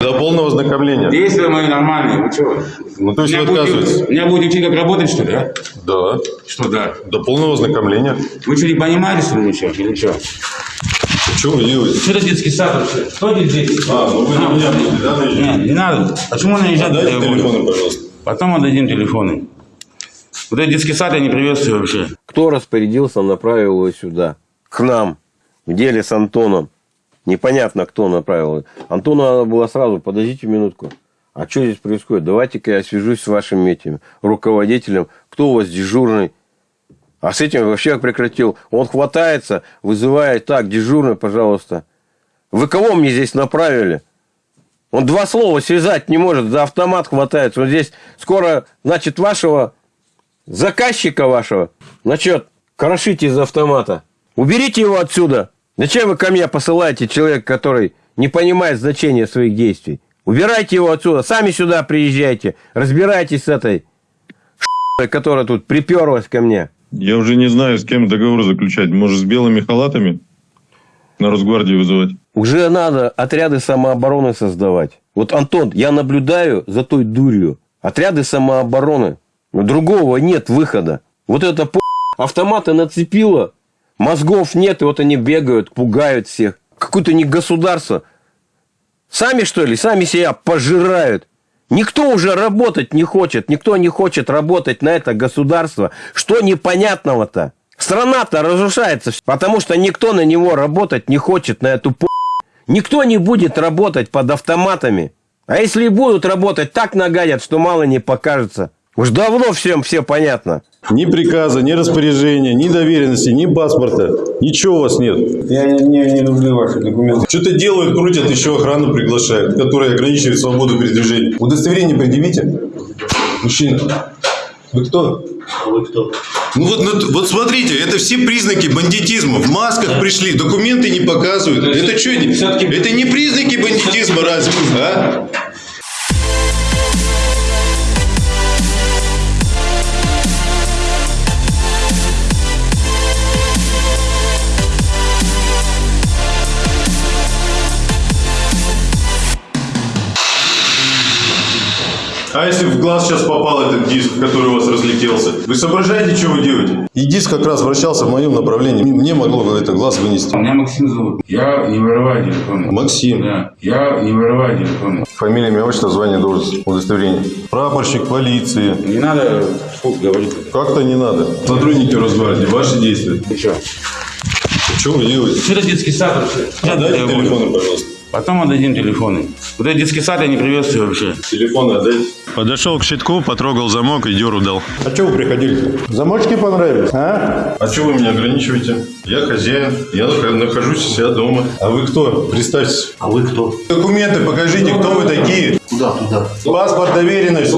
До полного ознакомления. Действия мои нормальные, вы чего? Ну, то есть Меня вы отказываетесь? меня будете учить, как работать, что ли, а? Да. Что да? До полного ознакомления. Вы что, не понимаете, что ли, ничего? Или что? Что вы делаете? Что это детский сад вообще? Что здесь сад? А, ну вы на меня будете, да, наезжать? Нет, не надо. Почему наезжать? Дайте Я буду? телефоны, пожалуйста. Потом отдадим телефоны. Вот этот детский сад я не приветствую вообще. Кто распорядился, направил его сюда? К нам. В деле с Антоном. Непонятно, кто направил. Антону надо было сразу, подождите минутку. А что здесь происходит? Давайте-ка я свяжусь с вашим этим руководителем. Кто у вас дежурный? А с этим вообще прекратил. Он хватается, вызывает. Так, дежурный, пожалуйста. Вы кого мне здесь направили? Он два слова связать не может, за автомат хватается. Вот здесь скоро, значит, вашего заказчика вашего, значит, крошите из автомата. Уберите его отсюда. Зачем вы ко мне посылаете человека, который не понимает значения своих действий? Убирайте его отсюда. Сами сюда приезжайте. Разбирайтесь с этой которая тут приперлась ко мне. Я уже не знаю, с кем договор заключать. Может, с белыми халатами на Росгвардию вызывать? Уже надо отряды самообороны создавать. Вот, Антон, я наблюдаю за той дурью. Отряды самообороны. Но другого нет выхода. Вот это по... автоматы нацепило. Мозгов нет, и вот они бегают, пугают всех. Какое-то не государство. Сами, что ли, сами себя пожирают. Никто уже работать не хочет. Никто не хочет работать на это государство. Что непонятного-то? Страна-то разрушается, потому что никто на него работать не хочет, на эту по... Никто не будет работать под автоматами. А если и будут работать, так нагадят, что мало не покажется. Уж давно всем все понятно. Ни приказа, ни распоряжения, ни доверенности, ни паспорта. Ничего у вас нет. Я не, не, не люблю ваши документы. Что-то делают, крутят, еще охрану приглашают, которая ограничивает свободу передвижения. Удостоверение предъявите. Мужчина. Вы кто? Вы кто? Ну вот, ну, вот смотрите, это все признаки бандитизма. В масках пришли, документы не показывают. Это что? Это не признаки бандитизма разве? А? А если в глаз сейчас попал этот диск, который у вас разлетелся? Вы соображаете, что вы делаете? И диск как раз вращался в моем направлении. Мне могло это глаз вынести. Меня Максим зовут. Я не вырываю телефоны. Максим. Да. Я не вырываю телефоны. Фамилия, имя, отчество, звание, должность, удостоверение. Прапорщик полиции. Не надо вслух говорить. Как-то не надо. Сотрудники Росгвардии, ваши действия. Ты что? Что вы делаете? Что это детский сад вообще? А, дайте телефоны, пожалуйста. Потом отдадим телефоны. Вот этот детский сад я не приветствую вообще. Телефоны отдайте. Подошел к щитку, потрогал замок и деру дал. А что вы приходили? Замочки понравились, а? А что вы меня ограничиваете? Я хозяин, я нах- нахожусь у себя дома. А вы кто? Представьтесь. А вы кто? Документы покажите, кто вы такие. Куда туда? Паспорт, доверенность.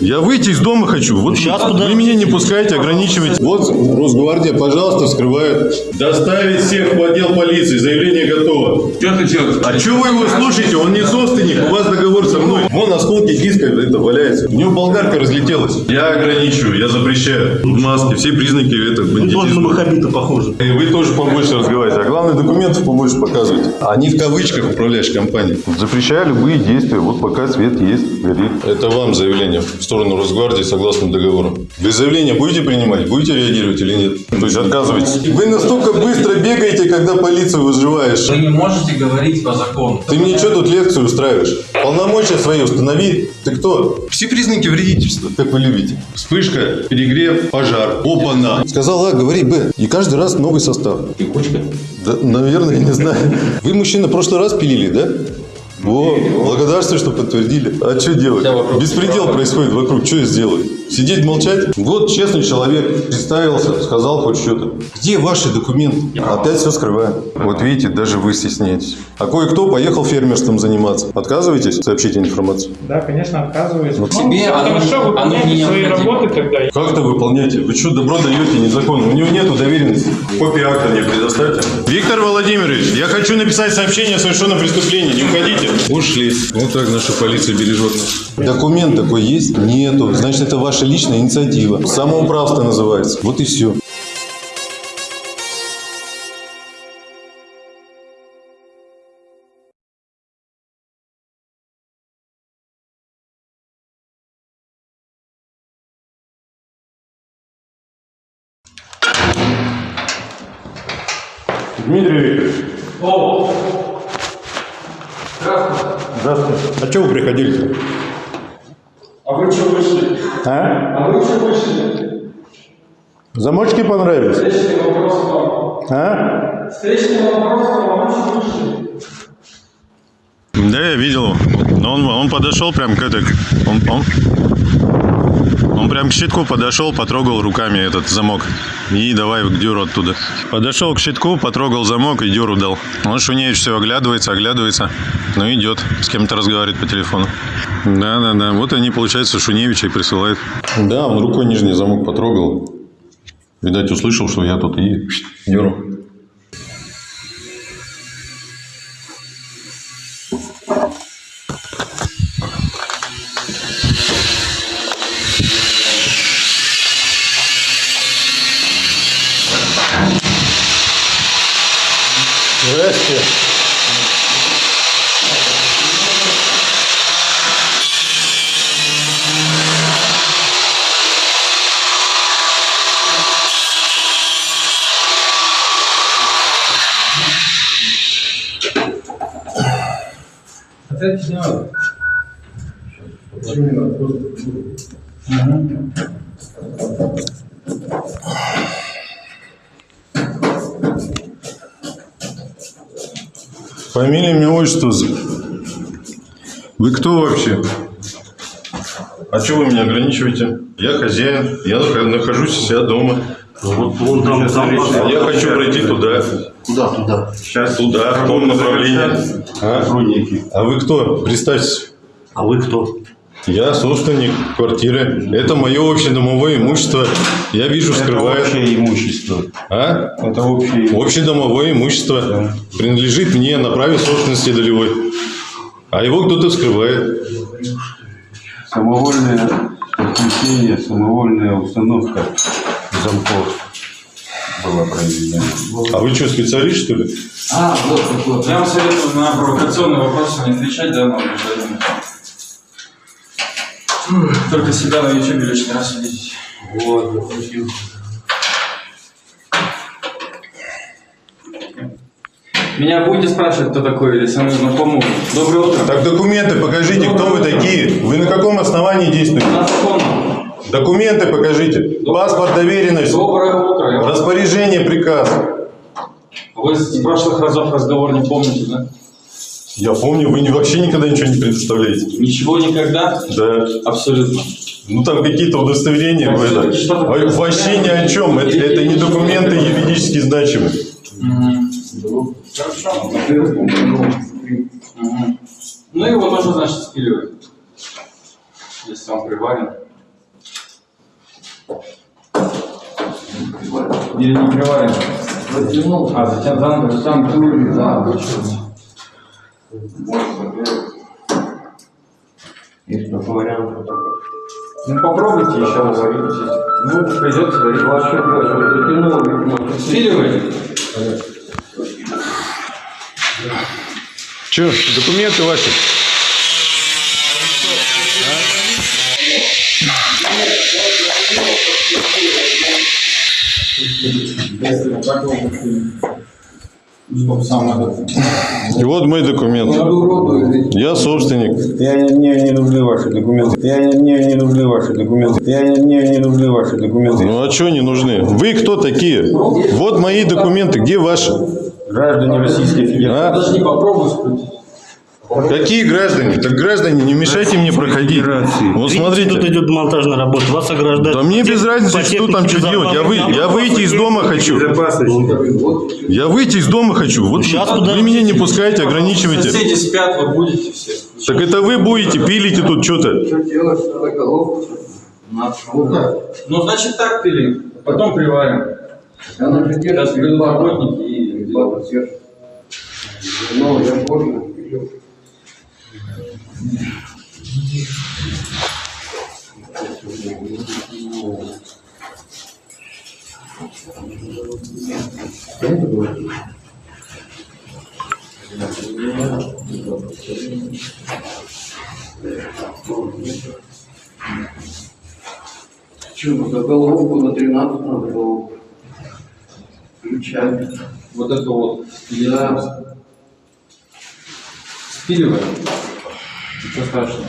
Я выйти из дома хочу. Вот Сейчас вы куда? меня не пускаете, ограничиваете. Вот Росгвардия, пожалуйста, вскрывает. Доставить всех в отдел полиции. Заявление готово. Что ты делаешь? А что вы его слушаете? Он не собственник, у вас договор со мной. Вон осколки диска это валяется. У него болгарка разлетелась. Я ограничиваю, я запрещаю. В маске, все признаки это Вы тоже на бандитизма. Махабита похожи. И вы тоже побольше разговариваете. А главное, документов побольше показывайте. Они в кавычках управляешь компанией. Запрещаю любые действия. Вот пока свет есть, горит. Это вам заявление в сторону Росгвардии согласно договору. Вы заявление будете принимать? Будете реагировать или нет? То есть отказываетесь? Вы настолько быстро бегаете, когда полицию вызываешь. Вы не можете говорить по закону. Ты мне что тут лекцию устраиваешь? Полномочия свои установи. Ты кто? Все признаки вредительства, как вы любите. Вспышка, перегрев, пожар. Опа-на. Сказал А, говори Б. И каждый раз новый состав. Текучка? Да, наверное, я не знаю. Вы, мужчина, в прошлый раз пилили, да? Во, благодарствую, что подтвердили. А что делать? Беспредел происходит вокруг. Что я сделаю? Сидеть, молчать? Вот честный человек. Представился, сказал хоть что-то. Где ваши документы? Опять все скрываем. Вот видите, даже вы стесняетесь. А кое-кто поехал фермерством заниматься. Отказываетесь сообщить информацию? Да, конечно, отказываюсь. Тебе ну, оно- хорошо, оно выполняйте не свои необходимо. работы тогда. Как-то выполняйте. Вы что, добро даете незаконно? У него нету доверенности. Копию акта мне предоставьте. Виктор Владимирович, я хочу написать сообщение о совершенном преступлении. Не уходите. Ушли. Вот так наша полиция бережет нас. Документ такой есть? Нету. Значит, это ваша личная инициатива. Самоуправство называется. Вот и все. А что вы приходили-то? А вы что вышли? А? А вы что вышли? Замочки понравились? Встречный вопрос вам. А? Встречный вопрос вам. А вы что вышли? Да, я видел. Но он, он подошел прям к этой... Он, он, он прям к щитку подошел, потрогал руками этот замок. И давай к дюру оттуда. Подошел к щитку, потрогал замок и дюру дал. Он Шуневич все оглядывается, оглядывается. Ну идет, с кем-то разговаривает по телефону. Да, да, да. Вот они, получается, Шуневича и присылают. Да, он рукой нижний замок потрогал. Видать, услышал, что я тут и дюру. Здрасте. Отойдите, не надо. Фамилия, имя, отчество. Вы кто вообще? А что вы меня ограничиваете? Я хозяин, я нах- нахожусь у себя дома. Вот вон там, там А я хочу пройти туда. Куда туда? Сейчас туда, в том направлении. А? Сотрудники. а вы кто? Представьтесь. А вы кто? Я собственник квартиры. Это мое общедомовое имущество. Я вижу, скрывает. имущество. А? Это общее Общедомовое имущество принадлежит мне на праве собственности долевой. А его кто-то скрывает. Самовольное подключение, самовольная установка замков была проведена. А вы что, специалист, что ли? А, вот, вот, вот. Я вам советую на провокационные вопросы не отвечать, да, гражданина. Только себя на YouTube лишний раз видеть. Вот, допустим. Меня будете спрашивать, кто такой, или со мной знакомы? Доброе утро. Так документы покажите, кто вы такие. Вы на каком основании действуете? На закон. Документы покажите. Паспорт, доверенность, Доброе утро. Распоряжение, приказ. Вы с прошлых разов разговор не помните, да? Я помню, вы вообще никогда ничего не предоставляете. Ничего никогда? Да. Абсолютно. Ну там какие-то удостоверения. Вы это- что-то Ой, Вообще ни о чем. Это, это не документы юридически значимые. Мгм. Ну его тоже, значит, спиливать. Если он приварен. Или не приварен? Затянул. А, затянул. Там дуры, да. Есть такой вариант. вот. Ну попробуйте еще раз. Ну, придется дарить. Затянул, видимо, Спиливает? Че, документы ваши? И вот мой документ. Я собственник. Я не, не, не люблю ваши документы. Я не, не, не люблю ваши документы. Я не, не, не люблю ваши документы. Ну а что не нужны? Вы кто такие? Вот мои документы. Где ваши? Граждане Российской Федерации. А? Даже не попробуй скрутить. Какие граждане? Так граждане, не мешайте мне проходить. Вот смотрите. Тут идет монтажная работа. Вас ограждают. Да мне без разницы, что там что делать. Я, вы, я выйти из дома хочу. Я выйти из дома хочу. Вот Сейчас вы подождите. меня не пускаете, ограничиваете. Соседи спят, вы будете все. Так это вы будете, пилите тут что-то. Ну, значит, так пили. Потом приварим. Сейчас придут работники и сделают. Че, ну за головку на 13 надо было включать. Вот это вот спиливаем. Спиливаем. Ничего страшного.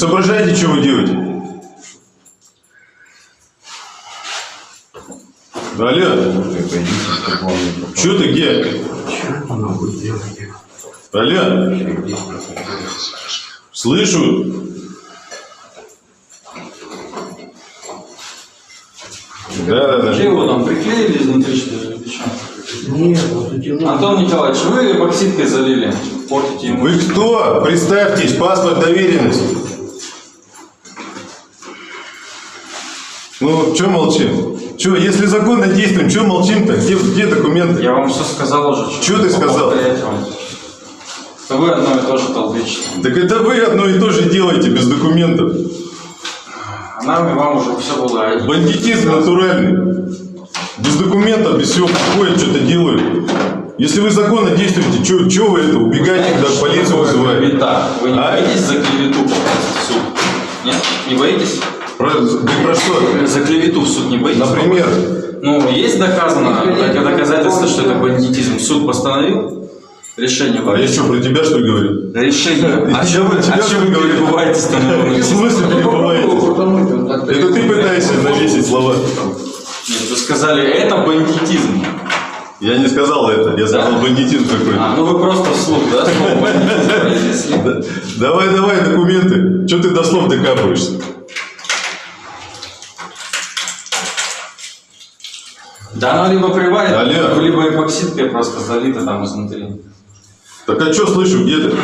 Соображаете, что вы делаете? Алло, что ты где? Алло, слышу. Да, да, да. его там приклеили изнутри, что ли? или чё? Антон Николаевич, вы эпоксидкой залили. Портите ему. Вы кто? Представьтесь, паспорт, доверенность. Ну, что молчим? Что, если законно действуем, что молчим-то? Где, где документы? Я вам все сказал уже. Чё ты сказал? Что вы одно и то же толдычите. Так это вы одно и то же делаете без документов. А нам и вам уже все было. Бандитизм натуральный. Без документов, без всего приходят, что-то делают. Если вы законно действуете, что вы это, убегаете, когда полицию вызываете? Вы не А? боитесь за клевету попасть в суд? Нет? Не боитесь? Про, да про что? За клевету в суд не боитесь? Например? Ну, есть доказано, док- доказательство, что это бандитизм. Суд постановил решение. А я что, про тебя что ли говорю? Решение. А Я что вы, про тебя что перебываете-то В смысле перебываете? Это ты пытаешься навесить слова. Нет, вы сказали, это бандитизм. Я не сказал это, я сказал бандитизм какой-то. А, ну вы просто вслух, да, слово бандитизм произнесли? Да. Давай, давай документы. Что ты до слов докапываешься? Да, оно либо приварит, Алло. либо эпоксидкой просто залито там изнутри. Так а что слышу, где ты?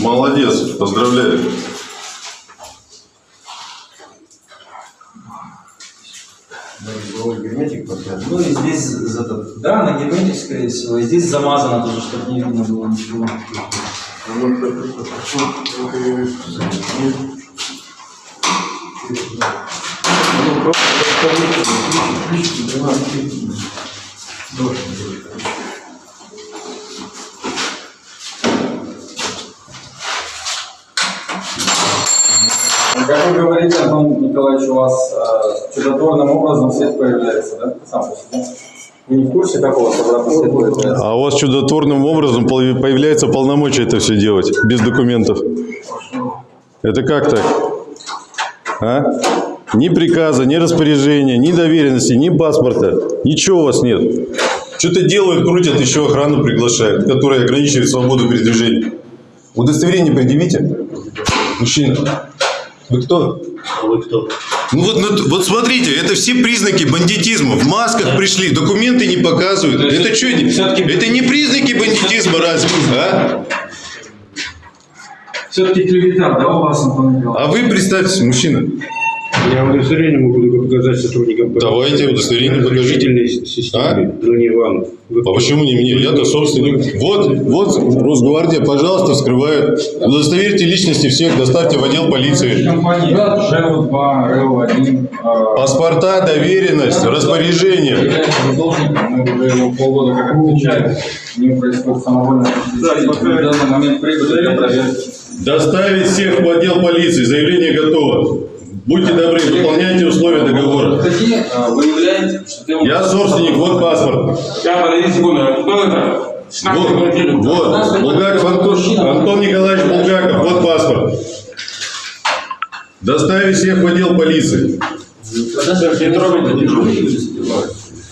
Молодец, поздравляю. Ну и здесь, да, на герметик, скорее всего, и здесь замазано тоже, чтобы не видно было ничего. Как вы говорите, Антон Николаевич, у вас э, чудотворным образом свет появляется, да? Сам по себе. Вы не в курсе, у вас обратно свет появляется? А у вас чудотворным образом появляется полномочия это все делать, без документов. Это как так? А? Ни приказа, ни распоряжения, ни доверенности, ни паспорта. Ничего у вас нет. Что-то делают, крутят, еще охрану приглашают, которая ограничивает свободу передвижения. Удостоверение предъявите. Мужчина. Вы кто? Вы кто? Ну вот, ну, вот смотрите, это все признаки бандитизма. В масках пришли, документы не показывают. есть Это что? Это не признаки бандитизма разве? А? Все-таки клевета, да, у вас, Антон Николаевич? А вы представьтесь, мужчина. Я удостоверение могу показать сотрудникам Давайте удостоверение покажите. разрешительной с- системе, но не вам. Вы А почему не мне? Я-то собственник. Вот, вот Росгвардия, пожалуйста, вскрывает. Удостоверьте личности всех, доставьте в отдел полиции. Компания ЖЭО-2, РЭО-1. э, Паспорта, доверенность, распоряжение. является задолженником, мы уже его полгода как отвечаем. Не происходит самовольное подключение. В данный момент прибыли для проверки. Доставить всех в отдел полиции. Заявление готово. Будьте добры, выполняйте условия договора. Ты... Я собственник, вот паспорт. А? Вот, вот, Булгаков Антон, Антон Николаевич Булгаков, вот паспорт. Доставить всех в отдел полиции. Не трогайте.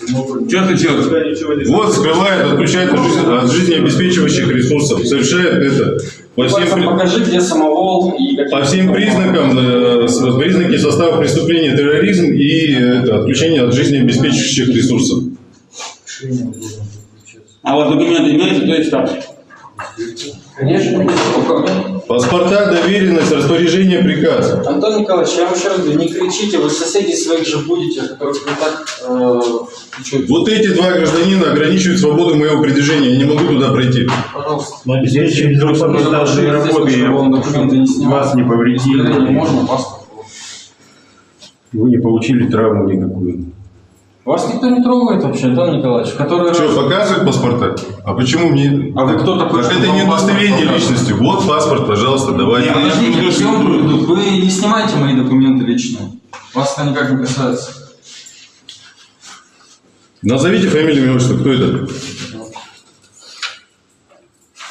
Что случилось? Вот скрывает, отключает от жизнеобеспечивающих ресурсов. Совершает это по всем, покажи, где самовол и какие... по всем признакам, э, с- признаки состава преступления терроризм и э, это, отключение от жизнеобеспечивающих ресурсов. А вот документы имеете, то есть так. Конечно. Паспорта, доверенность, распоряжение, приказ. Антон Николаевич, я вам еще раз говорю, не кричите, вы соседей своих же будете, которых вы так... Э, Вот эти два гражданина ограничивают свободу моего передвижения. Я не могу туда пройти. пожалуйста. Но здесь через нашей работы документы не снимал. вас не повредили. Можно паспорт. Вы не получили травму никакую. Вас никто не трогает вообще, Антон Николаевич. Который Что, раз- показывают паспорта? А почему мне... А вы кто такой? Так это не удостоверение личности. Вот паспорт, пожалуйста, давайте. Не, Подождите, Ну, съемку, вы не снимайте мои документы личные. Вас это никак не касается. Назовите фамилию, имя, отчество. Кто это?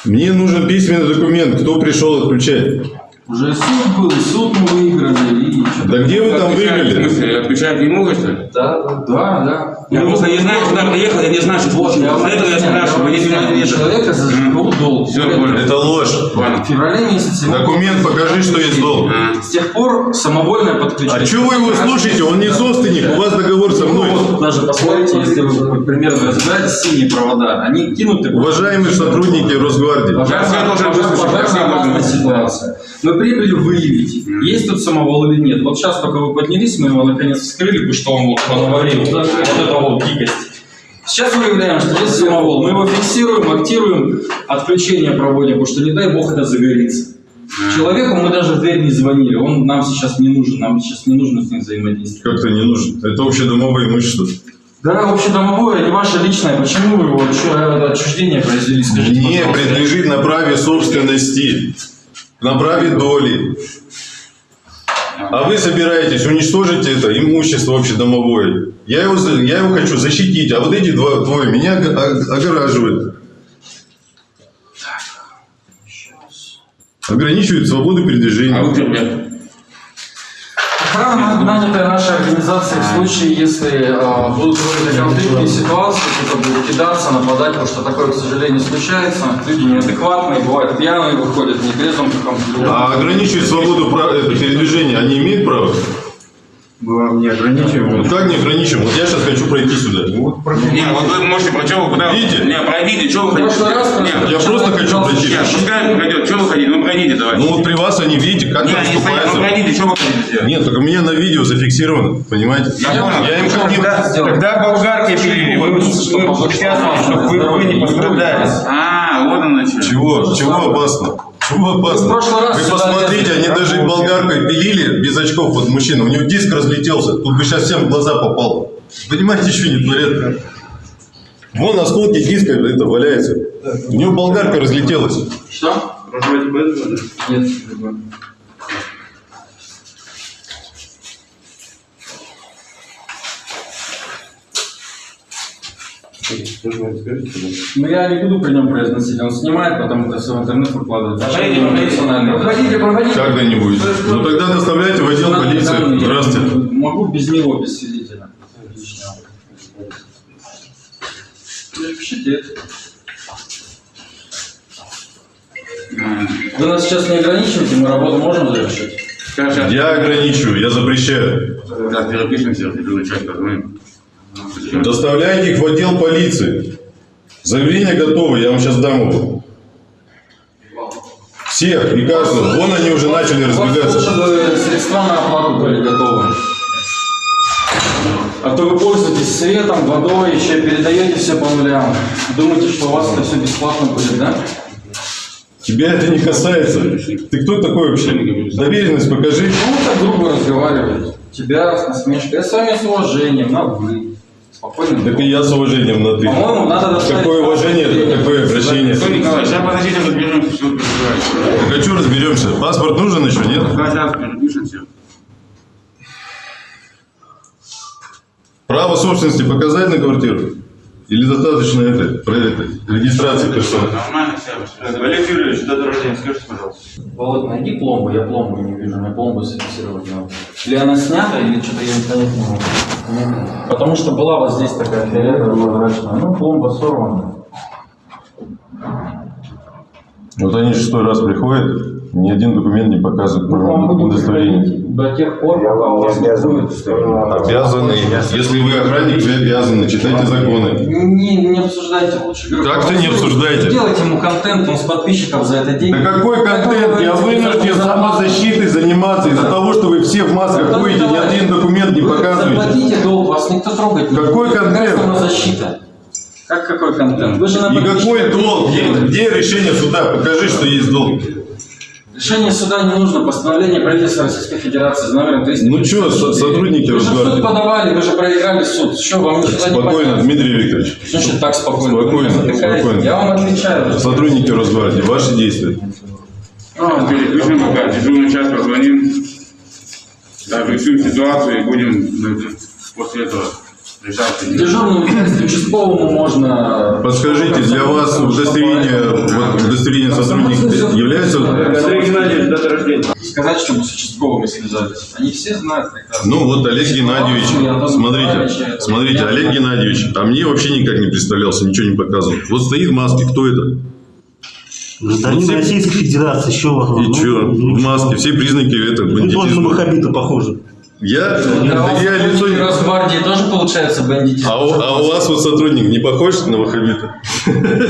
Мне нужен письменный документ. Кто пришел отключать? Уже суд был, суд мы выиграли, и что Да где вы там В выиграли? смысле, отключать не могут, что ли? Да, да, да, да. Я просто не знаю, куда приехал, я не знаю, что Вот, я это я спрашиваю, вы не я объясняю. это. Человека за ЖКУ долг. Все. Это ложь. В феврале месяце. Документ покажи, что есть долг. С тех пор самовольное подключение. А что вы его слушаете? Он не собственник. У вас договор со мной. вот даже посмотрите, если вы примерно разбираете синие провода, они кинуты. Уважаемые сотрудники Росгвардии. Я должен выслушать, ситуация. Мы прибыли выявить, есть тут самовол или нет. Вот сейчас только вы поднялись, мы его наконец вскрыли, потому что он вот понаварил. Вот это вот дикость. Сейчас выявляем, что есть самовол. Мы его фиксируем, актируем, отключение проводим, потому что не дай бог это загорится. Человеку мы даже в дверь не звонили, он нам сейчас не нужен, нам сейчас не нужно с ним взаимодействовать. Как-то не нужен. Это общедомовое имущество. Да, общедомовое, не ваше личное, почему вы его чё- отчуждение произвели, скажите, пожалуйста. принадлежит на праве собственности. На праве доли. А вы собираетесь уничтожить это имущество общедомовое. Я его, я его хочу защитить, а вот эти два, двое меня ог- ог- огораживают. Ограничивают свободу А передвижения. вы кто, блядь? Охрана, нанятая нашей организацией в случае, если э, будут какие-то конфликтные ситуации, кто-то будет кидаться, нападать, потому что такое, к сожалению, случается. Люди неадекватные, бывают пьяные, выходят в нетрезвом каком-то. А ограничивать свободу это, передвижения они имеют право? Мы вам не ограничиваем. Ну как не ограничим? Вот я сейчас хочу пройти сюда. Не, вот вы можете, про вы куда? Видите? Не, пройдите, что вы хотите? прошлый раз Не, просто- Я просто хочу пройти. Нет, пускай пройдет, что вы хотите? Ну пройдите давай. Ну вот при вас они, видите, как Не, там они стоят, ну пройдите, что вы хотите? Нет, только у меня на видео зафиксировано, понимаете? Я понял. Я им как не... Когда болгарки пилили, вы мы участвовали, чтобы вы, вы не пострадали. А, вот оно что. Чего? Чего опасно? Чего опасно? в прошлый раз Вы посмотрите, они даже болгаркой пилили без очков, вот мужчина, у него диск разлетелся, тут бы сейчас всем в глаза попал. Понимаете, что они творят? Вон осколки диска это валяются. У него болгарка разлетелась. Что? Без года? Нет. Ну я не буду при нем произносить, он снимает, потом это все в интернет выкладывает. Проходите, проходите. Проходите, проходите. Когда-нибудь. Ну тогда доставляйте в отдел полиции. Здравствуйте. Могу без него, без свидетеля. Лишнего. Пишите это. Вы нас сейчас не ограничиваете, мы работу можем завершить? Я ограничиваю, я запрещаю. Сейчас перепишемся, другую часть позвоним. Доставляйте их в отдел полиции. Заявление готово, я вам сейчас дам его. Всех и каждого. Вон они уже начали разбегаться. бы средства на оплату были готовы. А то вы пользуетесь светом, водой, еще передаете все по нулям. Думаете, что у вас это все бесплатно будет, да? Тебя это не касается. Ты кто такой вообще? Доверенность покажи. Ну, так грубо разговариваете. Тебя с насмешкой. Я с вами с уважением, на вы. Спокойно. Так и я с уважением на ты. По-моему, надо доставить... Какое уважение, какое обращение. Николай, сейчас подождите, разберемся. Так а что разберемся? Паспорт нужен еще, нет? Сейчас перепишемся. Право собственности показать на квартиру? Или достаточно это, про это, регистрации персоны? Нормально все. Олег Юрьевич, дата рождения, скажите, пожалуйста. Володь, найди пломбу, я пломбу не вижу, мне пломбу зафиксировать надо. Или она снята, или что-то я не понять не могу. Потому что была вот здесь такая фиолетовая прозрачная, ну пломба сорвана. Вот они шестой раз приходят, ни один документ не показывает, Мы вам до тех пор, пока у вас не будет Обязаны. Если вы охранник, вы обязаны. Читайте законы. Не, не обсуждайте лучше. Как-то не просто обсуждайте. Делайте ему контент, он с подписчиков за это деньги. Да какой контент? Я вынужден самозащитой заниматься из-за того, что вы все в масках ходите, ни один документ не Вы показываете. Заплатите долг, вас никто трогать не Какой будет. контент? Какая самозащита? Как какой контент? Вы же на И какой подписчиков долг? где решение суда? Покажи, что есть долг. Решение суда не нужно, постановление правительства Российской Федерации с номером 300. Ну что, со- сотрудники Вы же в суд подавали, вы же проиграли суд. Что, вам не Спокойно, понятно? Дмитрий Викторович. Значит, так спокойно. Вы Спокойно, спокойно. Я вам отвечаю. Сотрудники Росгвардии, ваши действия. Ну, переключим пока, дежурный час позвоним. Да, решим ситуацию и будем ну, после этого решать. Дежурному участковому можно... Подскажите, для вас удостоверение, вот, удостоверение сотрудника является... Андрей Геннадьевич, дата рождения. Сказать, чтобы с участковыми связались. Они все знают прекрасно. Ну вот Олег Геннадьевич, смотрите, смотрите, Олег Геннадьевич, а мне вообще никак не представлялся, ничего не показывал. Вот стоит в маске, кто это? Гражданин все- Российской Федерации, вас? И что? В маске, все признаки это Вы тоже на бандитизма. Махабита похожи. Я? Да я лицо... не- Росгвардии тоже получается бандитизм. А у, а у вас вот сотрудник не похож на ваххабита?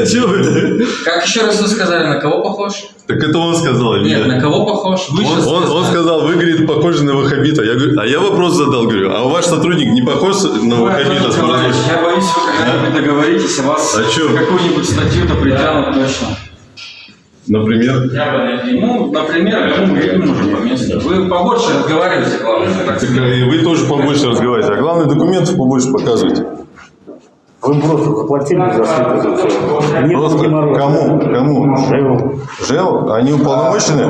Чего вы? Как еще раз вы сказали, на кого похож? Так это он сказал, Нет, на кого похож? Вы Он, он- сказал, вы, говорит, похожи на. Я говорю, а я вопрос задал, говорю, а ваш сотрудник не похож на Смотрите. Я боюсь, вы когда-нибудь договоритесь, и вас А какую-нибудь статью-то притянут точно. Например? Ну, например, ну, мы видим уже по месту. Вы побольше разговариваете, главное. так Так, и вы тоже побольше разговариваете. А главное, документов побольше показывайте. Вы просто заплатили за Просто геморроя. кому? Кому? Жеву. ЖЭО? Они уполномочены?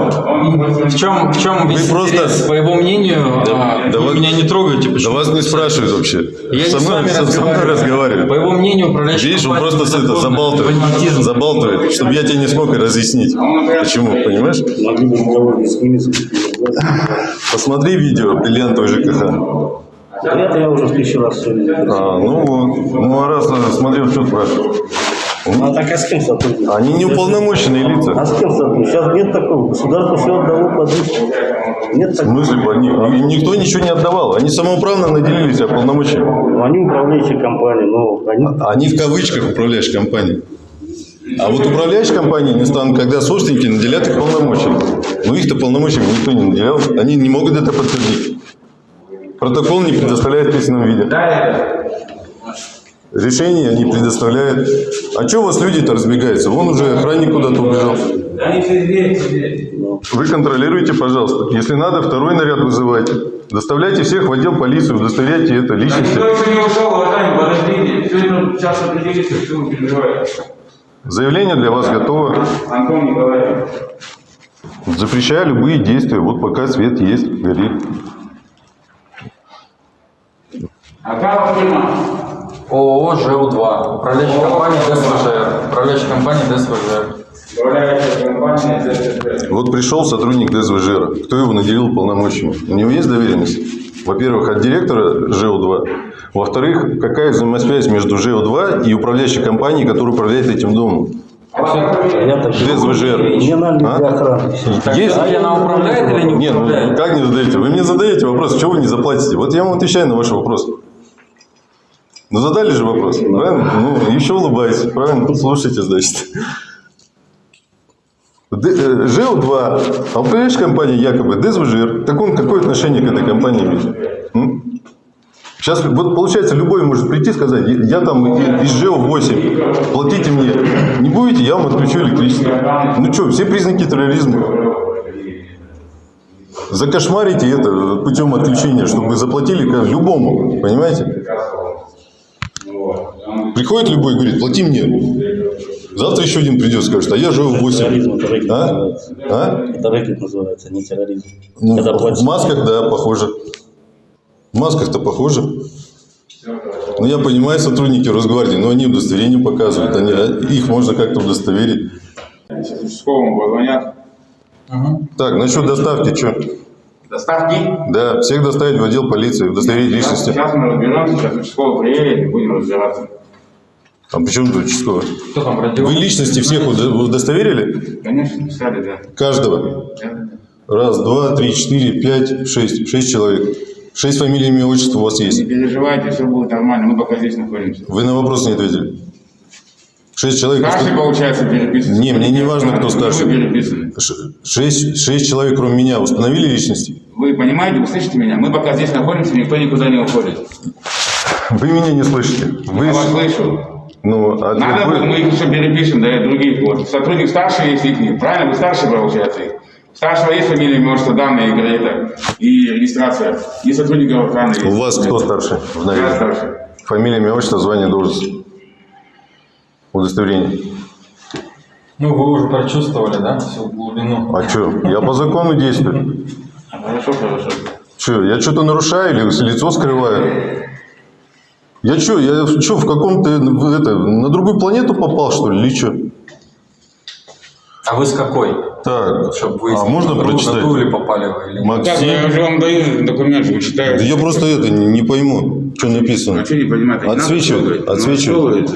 В чем, в чем весь просто- интерес? По его мнению, а, да вы вас- меня не трогаете. Да Почему? вас не спрашивают вообще. Я не со с мной, вами со- со мной разговариваю. По его мнению, управляющий Видишь, он просто это, забалтывает. Бандитизм. Забалтывает, чтобы я тебе не смог разъяснить. Почему, понимаешь? Не с. Посмотри видео бриллиантовый ЖКХ. Это я уже в тысячу раз все. А, ну вот. Ну, а раз смотрел, что спрашивать. Ну, а так а с кем сотрудничать? Они не уполномоченные А лица. с кем сотрудничать? Сейчас нет такого. Государство все отдало под них. Нет В такого. смысле, под них? Им никто ничего не отдавал. Они самоуправно наделили себя полномочиями. Ну, Они управляющие компании, но они Они в кавычках управляющие компании. А вот управляющие компании не станут, когда собственники наделят их полномочиями. Но их-то полномочиями никто не наделял. Они не могут это подтвердить. Протокол не предоставляет в письменном виде. Решение не предоставляет. А что у вас люди-то разбегаются? Вон уже охранник куда-то убежал. Вы контролируйте, пожалуйста. Если надо, второй наряд вызывайте. Доставляйте всех в отдел полиции, удостоверяйте это личности. Никто еще не ушел, уважаемый, подождите. Все это сейчас определится, что вы переживаете. Заявление для вас готово. Антон Николаевич. Запрещаю любые действия. Вот пока свет есть, горит. А как фирма? ООО ЖУ-2. Управляющая компания ДСВЖ. Управляющая компания ДСВЖ. Вот пришел сотрудник ДСВЖ. Кто его наделил полномочиями? У него есть доверенность? Во-первых, от директора ЖЭУ-2. Во-вторых, какая взаимосвязь между ЖЭУ-2 и управляющей компанией, которая управляет этим домом? я так ДСВЖ. Не надо для А? Есть? А она управляет или не Нет, ну управляет? как не задаете? Вы мне задаете вопрос, чего вы не заплатите? Вот я вам отвечаю на ваш вопрос. Ну задали же вопрос, правильно? Ну, еще улыбаетесь, правильно? Слушайте, значит. Э, ЖЭУ-2, а управляющая компания якобы ДСВЖ. Так он какое отношение к этой компании имеет? Сейчас вот получается, любой может прийти и сказать, я там из ЖЭУ-8, платите мне. Не будете, я вам отключу электричество. Ну что, все признаки терроризма. Закошмарите это путем отключения, чтобы заплатили любому, понимаете? Приходит любой и говорит, плати мне. Завтра еще один придет, скажет, а я живу в 8. Терроризм, это рэкет А? называется. А? Это рэкет называется, не терроризм. Ну, Когда в масках, да, похоже. В масках-то похоже. Ну, я понимаю, сотрудники Росгвардии, но они удостоверение показывают. Они, а, их можно как-то удостоверить. Сейчас участковому позвонят. Так, насчет доставки, что? Доставки. Да, всех доставить в отдел полиции, удостоверить личности. Сейчас мы разберемся, сейчас участковый приедет и будем разбираться. А почему тут участковый? Кто там родил? Вы личности всех удо- удостоверили? Конечно, писали, да. Каждого? Да. Раз, два, три, четыре, пять, шесть. Шесть человек. Шесть фамилий, имя, отчество у вас Не есть. переживайте, все будет нормально, мы пока здесь находимся. Вы на вопрос не ответили. Шесть человек. Старший, получается, переписан. Не, мне не важно, кто Вы старший. переписаны. Ш- Шесть, шесть человек, кроме меня, установили личности? Вы понимаете, вы слышите меня? Мы пока здесь находимся, никто никуда не уходит. Вы меня не слышите. Вы, Я вас слышу. ну, ответ Надо вы- мы их еще перепишем, да, и других. Вот. Сотрудник старший есть их нет. Правильно? Вы старший, получается, их. Старшего есть фамилия, имя, отчество, данные, и, это, и регистрация. И сотрудников охраны. У вас кто старший в Я старший. Фамилия, имя, отчество, звание, должность. Удостоверение. Ну, вы уже прочувствовали, да, всю глубину? А что? Я по закону действую. Хорошо, хорошо. Что, я что-то нарушаю или лицо скрываю? Я что, я что, в каком-то, это, на другую планету попал, что ли, или что? А вы с какой? Так, Чтобы вы а можно прочитать? или попали вы? Или... нет? Так, я Максим? уже вам даю документ, вы Да читаете. я просто это не, не пойму, что написано. А что не понимаете? Отсвечивает, трогать. Ну, отсвечивает.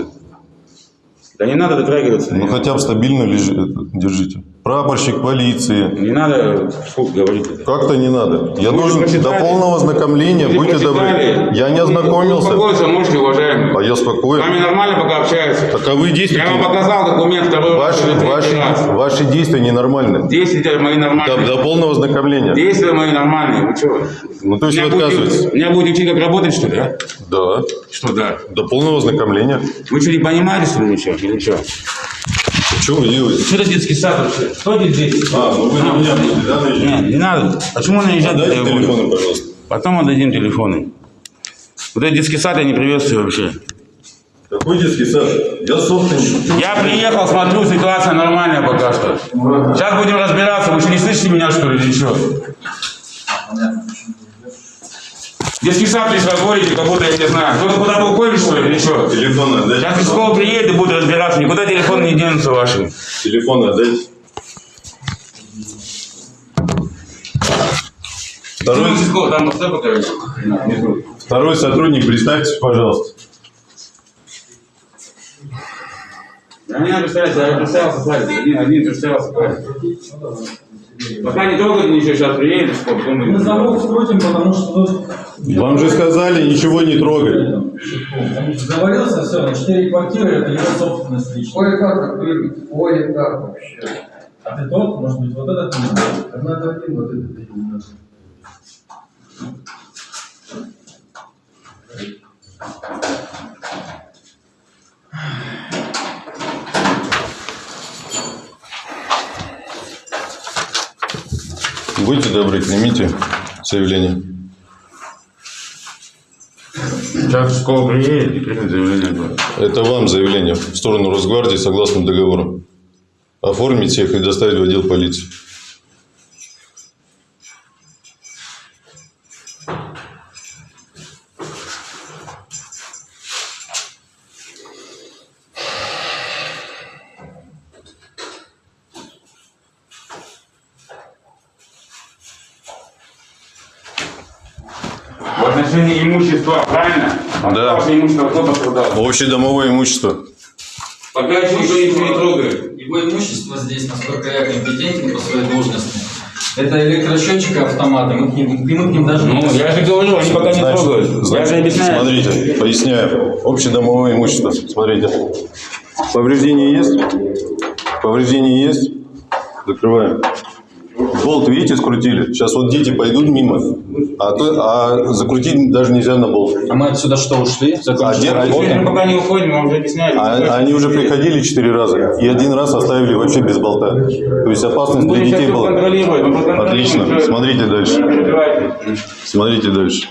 Да не надо дотрагиваться. Ну хотя бы стабильно лежит, держите. Прапорщик полиции. Не надо фу, говорить это. Как-то не надо. Я Вы должен прочитали? до полного ознакомления, Вы будьте добры. Я не Вы ознакомился. Успокоиться можете, уважаемый. А я С вами спокоен. нормально пока общаются. Таковы Я действия. вам показал документ второй раз Ваши, третий ваши, раз. ваши действия ненормальны. Действия мои До, нормальные. до полного ознакомления. Действия мои нормальные. Вы что? Ну, то есть вы Меня будете- отказываетесь? Меня будете учить, как работать, что ли, а? Да. Что да? До полного ознакомления. Вы что, не понимаете, что ли, ничего? Или что? Что вы делаете? Что это детский сад вообще? Что здесь сад? А, ну вы на меня будете, да, наезжать? Нет, не надо. Почему наезжать? Дайте буду? телефоны, пожалуйста. Потом отдадим телефоны. Вот этот детский сад я не приветствую вообще. Какой детский сад? Я собственник. Я приехал, смотрю, ситуация нормальная пока что. Сейчас будем разбираться. Вы что, не слышите меня, что ли, или что? Детский сад здесь разводите, как будто я не знаю. Кто-то куда-то уходит, что ли, или что? Телефон отдайте. Сейчас участковый приедет и будет разбираться. Никуда телефон не денутся ваши. Телефон отдайте. Второй, второй сотрудник, представьтесь, пожалуйста. Да не надо представляться, я представился, смотрите. Один, один представился, смотрите. Пока не трогайте ничего, сейчас приедет, потом мы... Мы замок скрутим, потому что Вам же сказали ничего не трогать. он договорился, все, на четыре квартиры, это его собственность личная. Ой, как открыть? Ой, как вообще? А ты тот, может быть, вот этот не знаю. Так надо один вот этот один надо. Будьте добры, примите заявление. Сейчас участковый приедет и примет заявление. Это вам заявление в сторону Росгвардии согласно договору. Оформить всех и доставить в отдел полиции. Имущество кто пострадал? Общедомовое имущество. Пока еще никто ничего не трогает. Его имущество здесь, насколько я компетентен по своей должности, это электросчетчик и автоматы. Мы к ним, мы к ним даже Ну, я же говорю, они пока не трогают. Я же объясняю. Смотрите, поясняю. Общедомовое имущество. Смотрите. Повреждения есть? Повреждения есть? Закрываем. Болт, видите, скрутили? Сейчас вот дети пойдут мимо, а, то, а закрутить даже нельзя на болт. А мы отсюда что, ушли? Закончили А, работу? Мы пока не уходим, мы вам уже объясняли. А, они уже приходили четыре раза, и один раз оставили вообще без болта. То есть опасность для детей была. Отлично. Смотрите дальше. Смотрите дальше.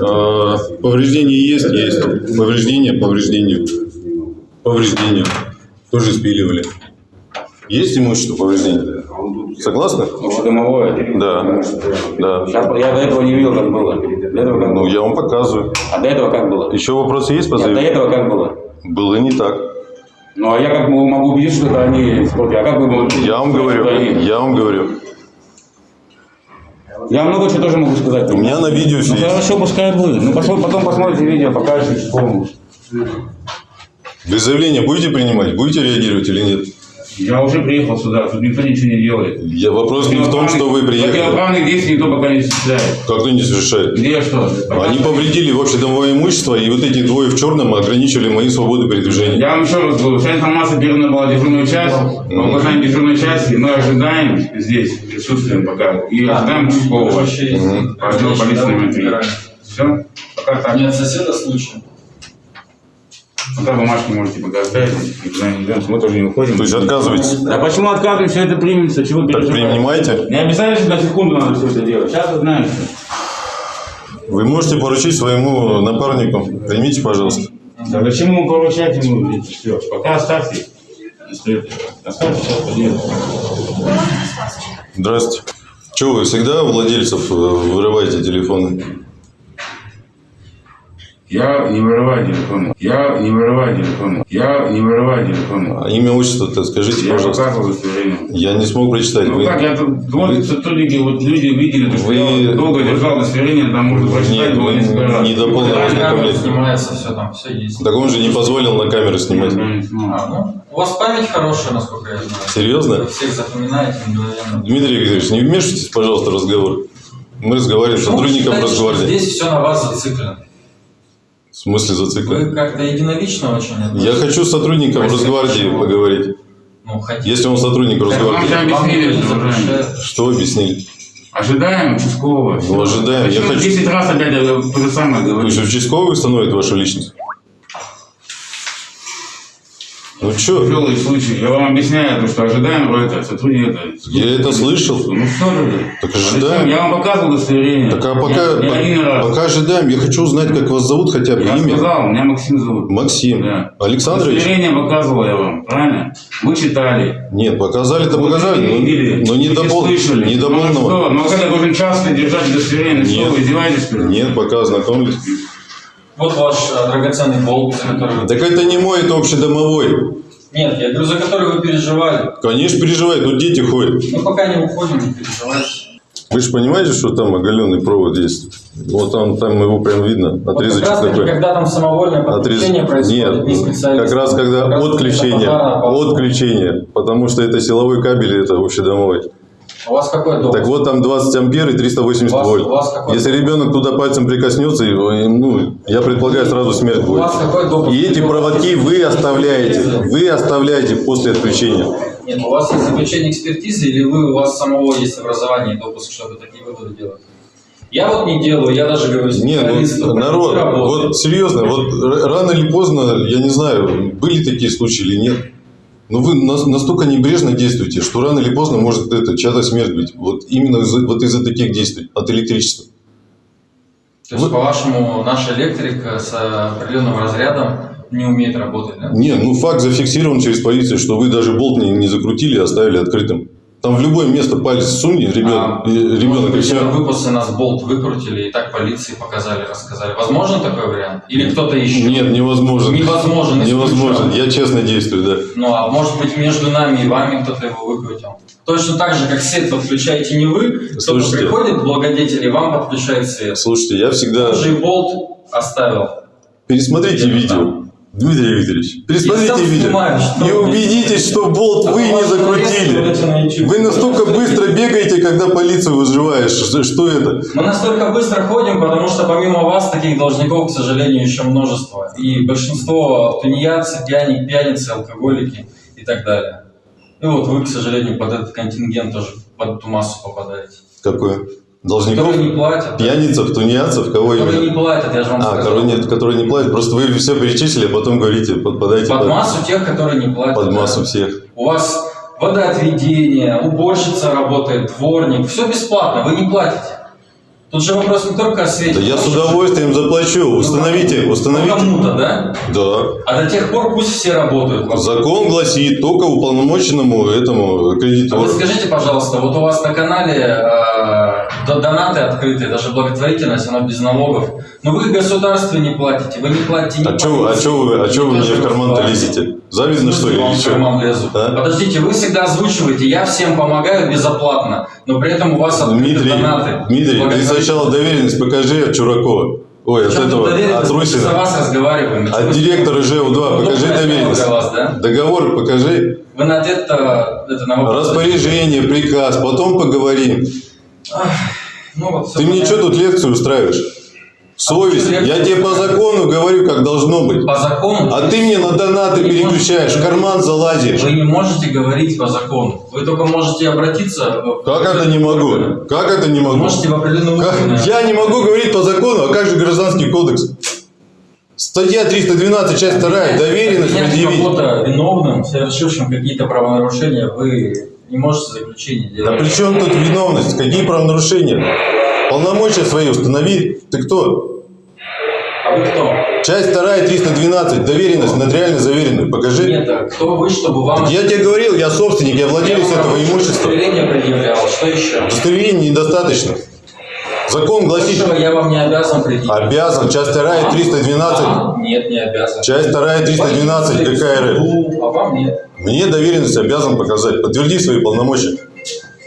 А, Повреждения есть? Есть. Повреждения, повреждения. Повреждения. Тоже спиливали. Есть имущество повреждения? Согласны? Общедомовое. Да. Да. Сейчас, я до этого не видел, как было. До этого как Ну, было. я вам показываю. А до этого как было? Еще вопросы есть по Нет, до заявлению? этого как было? Было не так. Ну, а я как могу могу убедиться, что это они испортили? А как можете Я вам говорю, я вам говорю. Я много чего тоже могу сказать. У меня на видео все Ну, есть. хорошо, пускай будет. Ну, посмотри- потом посмотрите видео, покажете участковому. Вы заявление будете принимать? Будете реагировать или нет? Я уже приехал сюда, тут никто ничего не делает. Я, вопрос не в том, что вы приехали. Противоправных действий никто пока не осуществляет. Как кто не совершает? Где что? Они повредили общедомовое имущество, и вот эти двое в черном ограничивали мои свободы передвижения. Я вам еще раз говорю, вся информация передана была в дежурную часть. По указанию дежурной части мы ожидаем здесь, присутствуем пока, и ожидаем участкового. По отделу полиции. Все? Пока так. Нет соседа случая. Пока бумажки можете никуда не идем, мы тоже не уходим. То есть отказываетесь? А почему отказываем, все это примется, чего Так переживать? принимайте. Не обязательно на секунду надо все это делать. Сейчас узнаем. Вы можете поручить своему напарнику. Примите, пожалуйста. Да зачем ему поручать ему все? Пока оставьте. Сейчас. Здравствуйте. Че, вы всегда у владельцев э, вырываете телефоны? Я не вырываю телефон. Я не вырываю телефон. Я не вырываю телефон. А имя, отчество-то скажите, Я пожалуйста. показывал. Я не смог прочитать. Ну Вы- как, я тут, вот сотрудники, вот люди видели, то, что Вы- я долго держал удостоверение, там можно прочитать было вы несколько раз. не до полного Камера ознакомления. снимается, все там, все есть. Так он же не позволил на камеру снимать. А, ну, у вас память хорошая, насколько я знаю. Серьезно? Вы всех запоминаете мгновенно. Дмитрий Викторович, не вмешивайтесь, пожалуйста, в разговор. Мы разговариваем с вы сотрудником Росгвардии. Здесь все на вас зациклено. В смысле Вы зациклен? как-то единолично очень Я относитесь. хочу с сотрудником Спасибо. Росгвардии поговорить. Ну, хотите. Если он сотрудник Росгвардии. Вам объяснили, что. Что объяснили? Ожидаем участкового. Ну, ожидаем. Я хочу- 10 раз опять я то же самое То говорю. есть участковый установит вашу личность? Ну что? Тяжелый случай. Я вам объясняю, то, что ожидаем это, сотрудник это. Я это слышал. Ну что же? Так ожидаем. Я вам показывал удостоверение. Так а пока, не один по- пока ожидаем, я хочу узнать, как вас зовут хотя бы Я имя. сказал, меня Максим зовут. Максим. Да. Александрович? Удостоверение показывал я вам, правильно? Вы читали. Нет, показали-то показали, но, видели, но не до, пол- не до Ну, полного. что? Ну, как я должен часто держать удостоверение? Ну, Нет. Что, вы издеваетесь? Нет, пока ознакомились. Вот ваш э, драгоценный болт, который вы... Так это не мой, это общедомовой. Нет, я говорю, за который вы переживали. Конечно, переживает, но дети ходят. Ну, пока не уходим, не переживайте. Вы же понимаете, что там оголенный провод есть? Вот там, там его прям видно, Вот отрезочек как раз таки, такой. когда там самовольное подключение Отрез- происходит, не Нет, специалист. как раз когда Как отключение, отключение, потому что это силовой кабель, это общедомовой. У вас какой дом? Так вот там 20 ампер и 380 У вас- вольт. у вас какой? Если ребенок туда пальцем прикоснется, его, ну, я предполагаю, сразу смерть У будет. вас какой допуск? И эти проводки вы оставляете, вы оставляете после отключения. Нет, у вас есть заключение экспертизы или вы, у вас самого есть образование и допуск, чтобы такие выводы делать? Я вот не делаю, я даже говорю Нет, ну, народ, вот серьезно, вот рано или поздно, я не знаю, были такие случаи или нет. Но вы нас- настолько небрежно действуете, что рано или поздно может это чья-то смерть быть. Вот именно из-за, вот из-за таких действий, от электричества. То есть, по-вашему, наш электрик э, с определенным разрядом не умеет работать, да? Не, ну факт зафиксирован через полицию, что вы даже болт не, не закрутили, а оставили открытым. Там в любое место палец суни, ребенок, А, и- Может ребенок и все. это вы после нас болт выкрутили и так полиции показали, рассказали. Возможен такой вариант? Или кто-то еще? Нет, невозможно. Невозможен. Невозможно. исключен. Я честно действую, да. Ну, а может быть, между нами и вами кто-то его выкрутил. Точно так же, как свет подключаете не вы, кто-то Слушайте. приходит, благодетель, и вам подключает свет. Слушайте, я всегда... Он же и болт оставил. Пересмотрите видео. знаю. Дмитрий Викторович, пересмотрите сам видео. снимаю, и убедитесь, что болт А вы не закрутили. Вы настолько быстро бегаете, когда полицию вызываешь. Что, это? Мы настолько быстро ходим, потому что помимо вас таких должников, к сожалению, еще множество. И большинство тунеядцы, пьяни, пьяницы, алкоголики и так далее. И вот вы, к сожалению, под этот контингент тоже под эту массу попадаете. Какое? Должников? Которые не платят. Пьяницев, тунеядцев, кого Которые не именно? платят, я же вам А, сказал. которые, нет, которые не платят. Просто вы все перечислили, а потом говорите, подпадайте Под под, массу тех, которые не платят. под да. массу всех. У вас водоотведение, уборщица работает, дворник. Все бесплатно, вы не платите. Тут же вопрос не только о свете. Да я с удовольствием заплачу. Установите, Ну, установите. Кому-то, да? Да. А до тех пор пусть все работают. Закон гласит только уполномоченному этому А вы кредитору. скажите, пожалуйста, вот у вас на канале до- донаты открытые, даже благотворительность, она без налогов. Но вы государству не платите, вы не платите ни А что вы, а чё вы, а чё вы мне в карман-то лезете? Завидно, что ли, Вам или в что? карман лезу. А? Подождите, вы всегда озвучиваете, я всем помогаю безоплатно, но при этом у вас открыты Дмитрий, донаты. Дмитрий, ты сначала доверенность покажи от Чуракова. Ой, от этого, от же за Русина. вас разговариваем. От директора ЖУ-2 покажи Удобная тема доверенность. вас, да? Договор покажи. Вы на ответ-то это на вопрос. Распоряжение, приказ, потом поговорим. Ну, вот Ты мне что тут лекцию устраиваешь? Совесть. что Я тебе по закону говорю, как должно быть. По закону А ты мне на донаты Вы переключаешь, в можете- карман залазишь. Вы не можете говорить по закону. Вы только можете обратиться. в- Как это не могу? Как это не Вы могу? можете в определенную Как? Я не могу говорить по закону, а как же гражданский кодекс? Статья 312, часть 2, доверенность предъявить. кого-то виновным, совершившим какие-то правонарушения, вы не можете заключение Да делать. при чем тут виновность? Какие правонарушения? Полномочия свои установи. Ты кто? А вы кто? Часть 2, 312, доверенность нотариально заверенную. Покажи. Нет, а кто вы, чтобы вам... Я тебе говорил, я собственник, я владелец Я этого имущества. удостоверение предъявлял. Что еще? Удостоверения недостаточно. Закон гласит, Большего я вам не обязан предъявить. обязан, часть 2, 312, А, Нет, не обязан. часть 2, 312 Пойдите КК РФ. А вам нет. Мне доверенность обязан показать. Подтверди свои полномочия.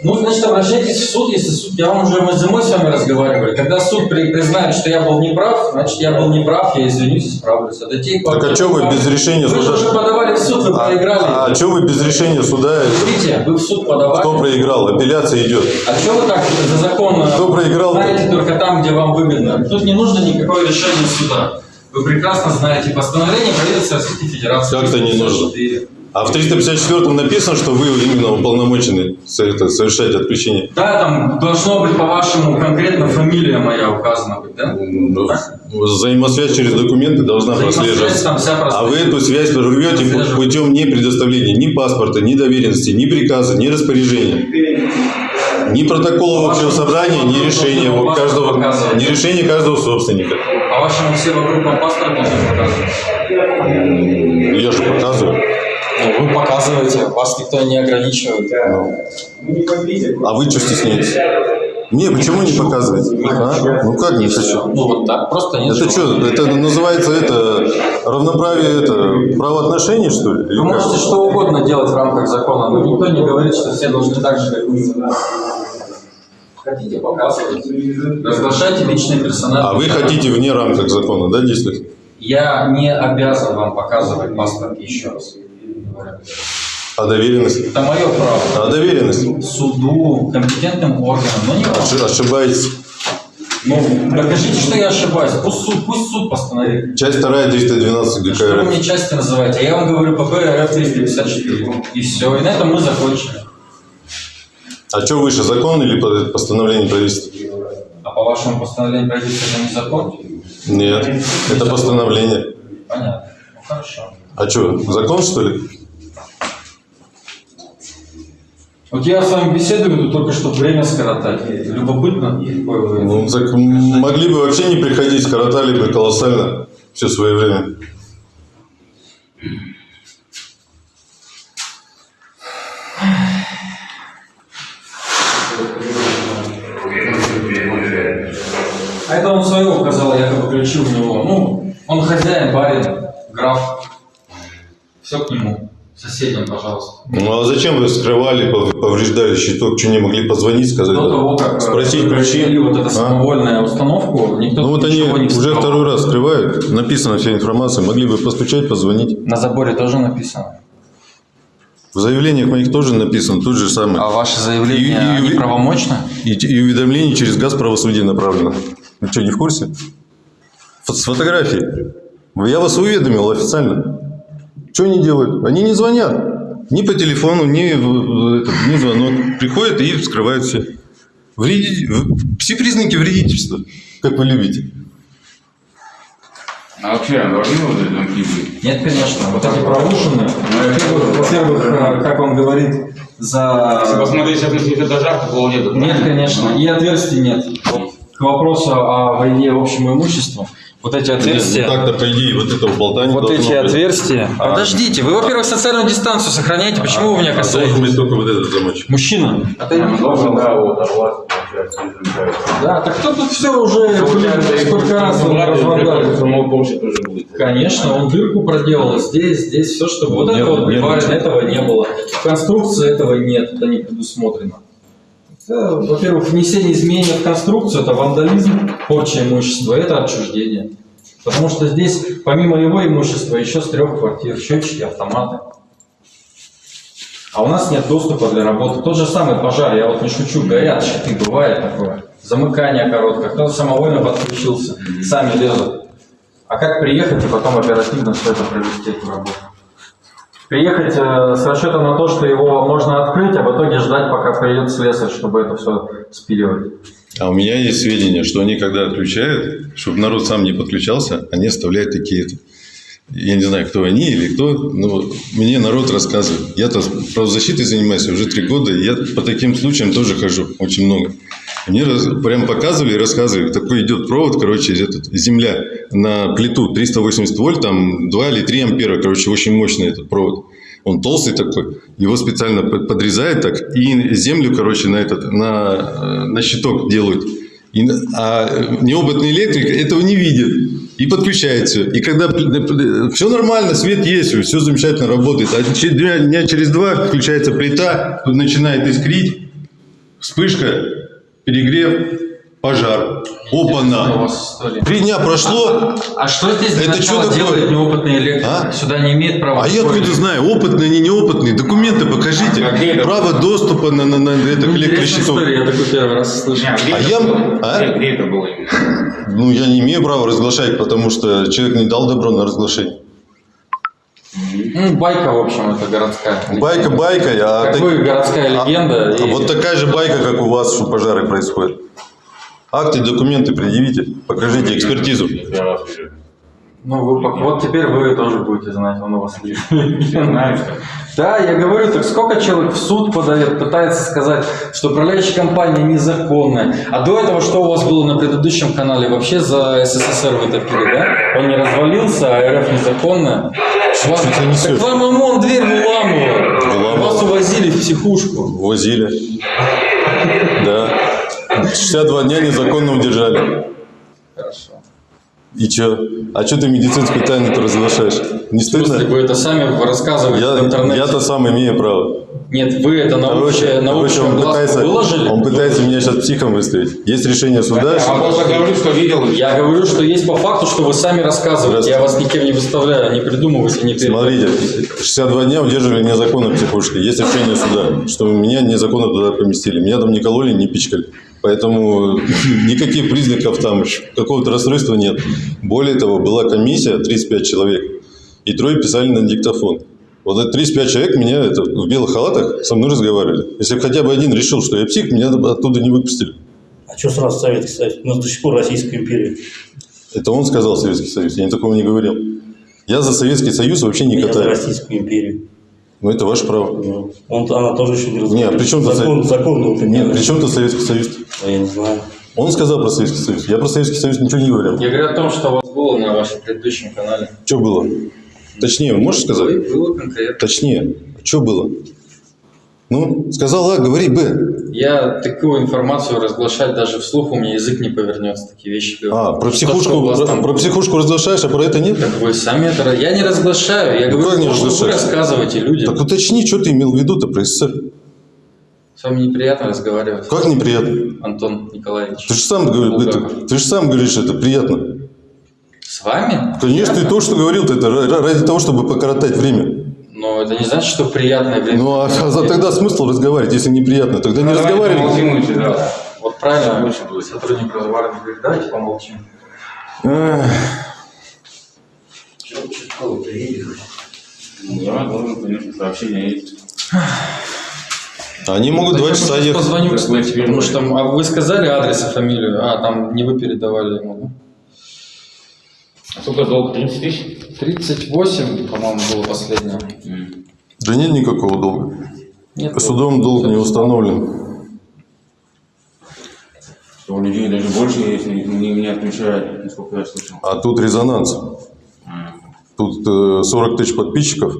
Ну, значит, обращайтесь в суд, если суд... Я вам уже мы зимой с вами разговаривали. Когда суд при- признает, что я был неправ, значит, я был неправ, я извинюсь, исправлюсь. А до тех пор- Так а что вы без решения Вы же суда? уже подавали в суд, вы проиграли. А, что вы без решения суда? Видите, вы в суд подавали. Кто проиграл? Апелляция идет. А что вы так за закон э, Кто проиграл-то? знаете только там, где вам выгодно? Тут не нужно никакое решение суда. Вы прекрасно знаете постановление правительства Российской Федерации. Как-то не нужно. 54. А в 354 написано, что вы именно уполномочены это, совершать отключение. Да, там должно быть по-вашему конкретно фамилия моя указана быть, да? Ну, Взаимосвязь через документы должна прослеживаться. А вы эту связь прорвете путем не предоставления ни паспорта, ни доверенности, ни приказа, ни распоряжения. Ни протокола общего собрания, ни решения каждого, ни решения каждого собственника. По-вашему все вокруг вам паспорт должны показывать? Я же показываю. Ну, вы показываете, вас никто не ограничивает. А вы что стесняетесь? Не, почему не показываете? А? Ну как не хочу? Ну вот так, просто нет. Это что, это называется это равноправие, это правоотношений, что ли? Вы можете что угодно делать в рамках закона, но никто не говорит, что все должны так же, как вы. Хотите показывайте. Разглашайте личные персонажи. А вы хотите вне рамках закона, да, действовать? Я не обязан вам показывать паспорт еще раз. А доверенность? Это мое право. А доверенность? Суду, компетентным органам, но не вам. Оши- Ошибаетесь. Ну, докажите, что я ошибаюсь. Пусть суд, пусть суд постановит. Часть 2, 312 ГК Что вы мне части называете? А я вам говорю ПП РФ 354. И все. И на этом мы закончили. А что выше, закон или по- постановление правительства? А по вашему постановлению правительства это не закон? Нет, это постановление. Понятно. Ну хорошо. А что, закон что ли? Вот я с вами беседую, тут только чтобы время скоротать. Любопытно. Ну, так могли бы вообще не приходить, коротали бы колоссально все свое время. А зачем вы скрывали, пов- повреждали щиток? Что не могли позвонить, сказать? До того, как э, Спросить ключи? вот эту А? самовольную установку, никто Ну вот они не уже второй раз скрывают, написана вся информация, могли бы постучать, позвонить. На заборе тоже написано. В заявлениях моих тоже написано, тут же самое. А ваши И- заявления, и- и- правомочны? И, и уведомление через газ правосудия направлено. Вы что, не в курсе? С фотографией. Я вас уведомил официально. Что они делают? Они не звонят. Ни по телефону, ни, ни звонок. Приходят и вскрывают все. Вреди- Все признаки вредительства, как вы любите. А вообще, должны вот эти замки быть? Нет, конечно. Вот эти проушины. Во-первых, э, как он говорит, Если за... посмотреть сейчас на этажах, такого нет. Нет, конечно. И отверстий нет. К вопросу о войне общему имуществу, вот эти отверстия... Ну так-то, по идее, вот этого болтания Вот эти быть. отверстия. Подождите, вы, во-первых, социальную дистанцию сохраняете, почему вы меня А должен касаетесь? быть только вот этот замочек. Мужчина. Должен, да, вот, так кто тут все уже, блин, сколько раз будет. Конечно, он дырку проделал здесь, здесь, все, чтобы вот это вот прибавлено, этого не было. В конструкции этого нет, это не предусмотрено. Это, во-первых, внесение изменений в конструкцию – это вандализм, порча имущества, это отчуждение. Потому что здесь, помимо его имущества, еще с трех квартир счетчики, автоматы. А у нас нет доступа для работы. Тот же самый пожар, я вот не шучу, горят щиты, бывает такое. Замыкание короткое, кто-то самовольно подключился, сами лезут. А как приехать и потом оперативно все это провести, эту работу? Приехать э, с расчетом на то, что его можно открыть, а в итоге ждать, пока приедет слесарь, чтобы это все спиливать. А у меня есть сведения, что они, когда отключают, чтобы народ сам не подключался, они оставляют такие... Я не знаю, кто они или кто, но мне народ рассказывает. Я-то правозащитой занимаюсь уже три года, и я по таким случаям тоже хожу очень много. Мне раз- прям показывали и рассказывали, такой идет провод, короче, этот, земля на плиту 380 вольт, там 2 или 3 ампера, короче, очень мощный этот провод. Он толстый такой, его специально под- подрезают так, и землю, короче, на этот, на, э, на щиток делают. И, а неопытный электрик этого не видит. И подключает все. И когда все нормально, свет есть, все замечательно работает. А дня, через два включается плита, начинает искрить, вспышка, перегрев, пожар. Опа-на! Три дня прошло, А что здесь Это что такое? делает неопытный электрик? А? Сюда не имеет права. а я откуда знаю, опытный, они неопытные, документы покажите. А это? Право доступа на, на, на это, к Ну, история, я такой первый раз слышу. Не, а А это я- было? а? Где- это было? Ну, я не имею права разглашать, потому что человек не дал добро на разглашение. Ну, байка, в общем, это городская. Байка байка, а, Как так- вы, городская а- легенда. а и- вот такая же байка, как у вас, что пожары происходят. Акты, документы предъявите, покажите экспертизу. Ну, вы, вот теперь вы тоже будете знать, он у вас что... Да, я говорю, так сколько человек в суд подает, пытается сказать, что управляющая компания незаконная. А до этого что у вас было на предыдущем канале? Вообще за СССР вы топили, да? Он не развалился, а РФ незаконная. Вас, так вам ОМОН дверь выламывал. Выламывал. Вас увозили в психушку. Возили. Да. 62 дня незаконно удержали. Хорошо. И чё? А что ты медицинскую тайну-то разглашаешь? Не Если стыдно? вы это сами рассказываете в Я, интернете. я-то сам имею право. Нет, вы это на Короче, общее, на короче, он пытается, выложили? он пытается меня сейчас психом выставить. Есть решение суда. А просто говорю, что видел. Я говорю, что есть по факту, что вы сами рассказываете. Я вас никем не выставляю, не придумывайте, не. Смотрите, 62 дня удерживали незаконно в психушке. Есть решение суда, что меня незаконно туда поместили. Меня там не кололи, не пичкали. Поэтому никаких признаков там какого-то расстройства нет. Более того, была комиссия, 35 человек, и трое писали на диктофон. Вот это 35 человек меня это, в белых халатах со мной разговаривали. Если бы хотя бы один решил, что я псих, меня оттуда не выпустили. А что сразу Советский Союз? У нас до сих пор Российская империя. Это он сказал Советский Союз, я такого не говорил. Я за Советский Союз вообще не Я за катаю. Российскую империю. Ну, это ваше право. Ну, Он, она тоже еще не Не, а разговаривает. при чем закон, закон был Нет, при чем тут Советский Союз? А я не знаю. Он сказал про Советский Союз. Я про Советский Союз ничего не говорил. Я говорю о том, что у вас было на вашем предыдущем канале. Что было? Точнее, можешь сказать? Было конкретно. Точнее. Что было? Ну, сказал А, говори Б. Я такую информацию разглашать даже вслух у меня язык не повернется, такие вещи. говорю. А, про Что, что психушку, вас про, там про психушку разглашаешь, а про это нет? Так вы сами это... Я не разглашаю, я говорю, как не то, что вы рассказываете людям. Так уточни, что ты имел в виду-то про СССР. С вами неприятно разговаривать, Как неприятно? Антон Николаевич. Ты же сам, говоришь, это, ты же сам говоришь, это приятно. С вами? Конечно, и то, что говорил-то, это ра- ради того, чтобы покоротать время. Но это не значит, что приятное время. Ну, а, а тогда смысл разговаривать, если неприятно? Тогда не разговаривай. Лучше, да. Вот правильно, сотрудник разговаривает, говорит, давайте помолчим. Эх. Да, должен, конечно, сообщение есть. Они могут два Я часа ехать. Позвоню, кстати, потому что а вы сказали адрес и фамилию, а там не вы передавали ему, А сколько долг? 30 тысяч? Да? 38, по-моему, было последнее. Да нет никакого долга. Нет, Судом долг не установлен. У людей даже больше, если не меня отключают, насколько я слышал. А тут резонанс. Тут э, 40 тысяч подписчиков.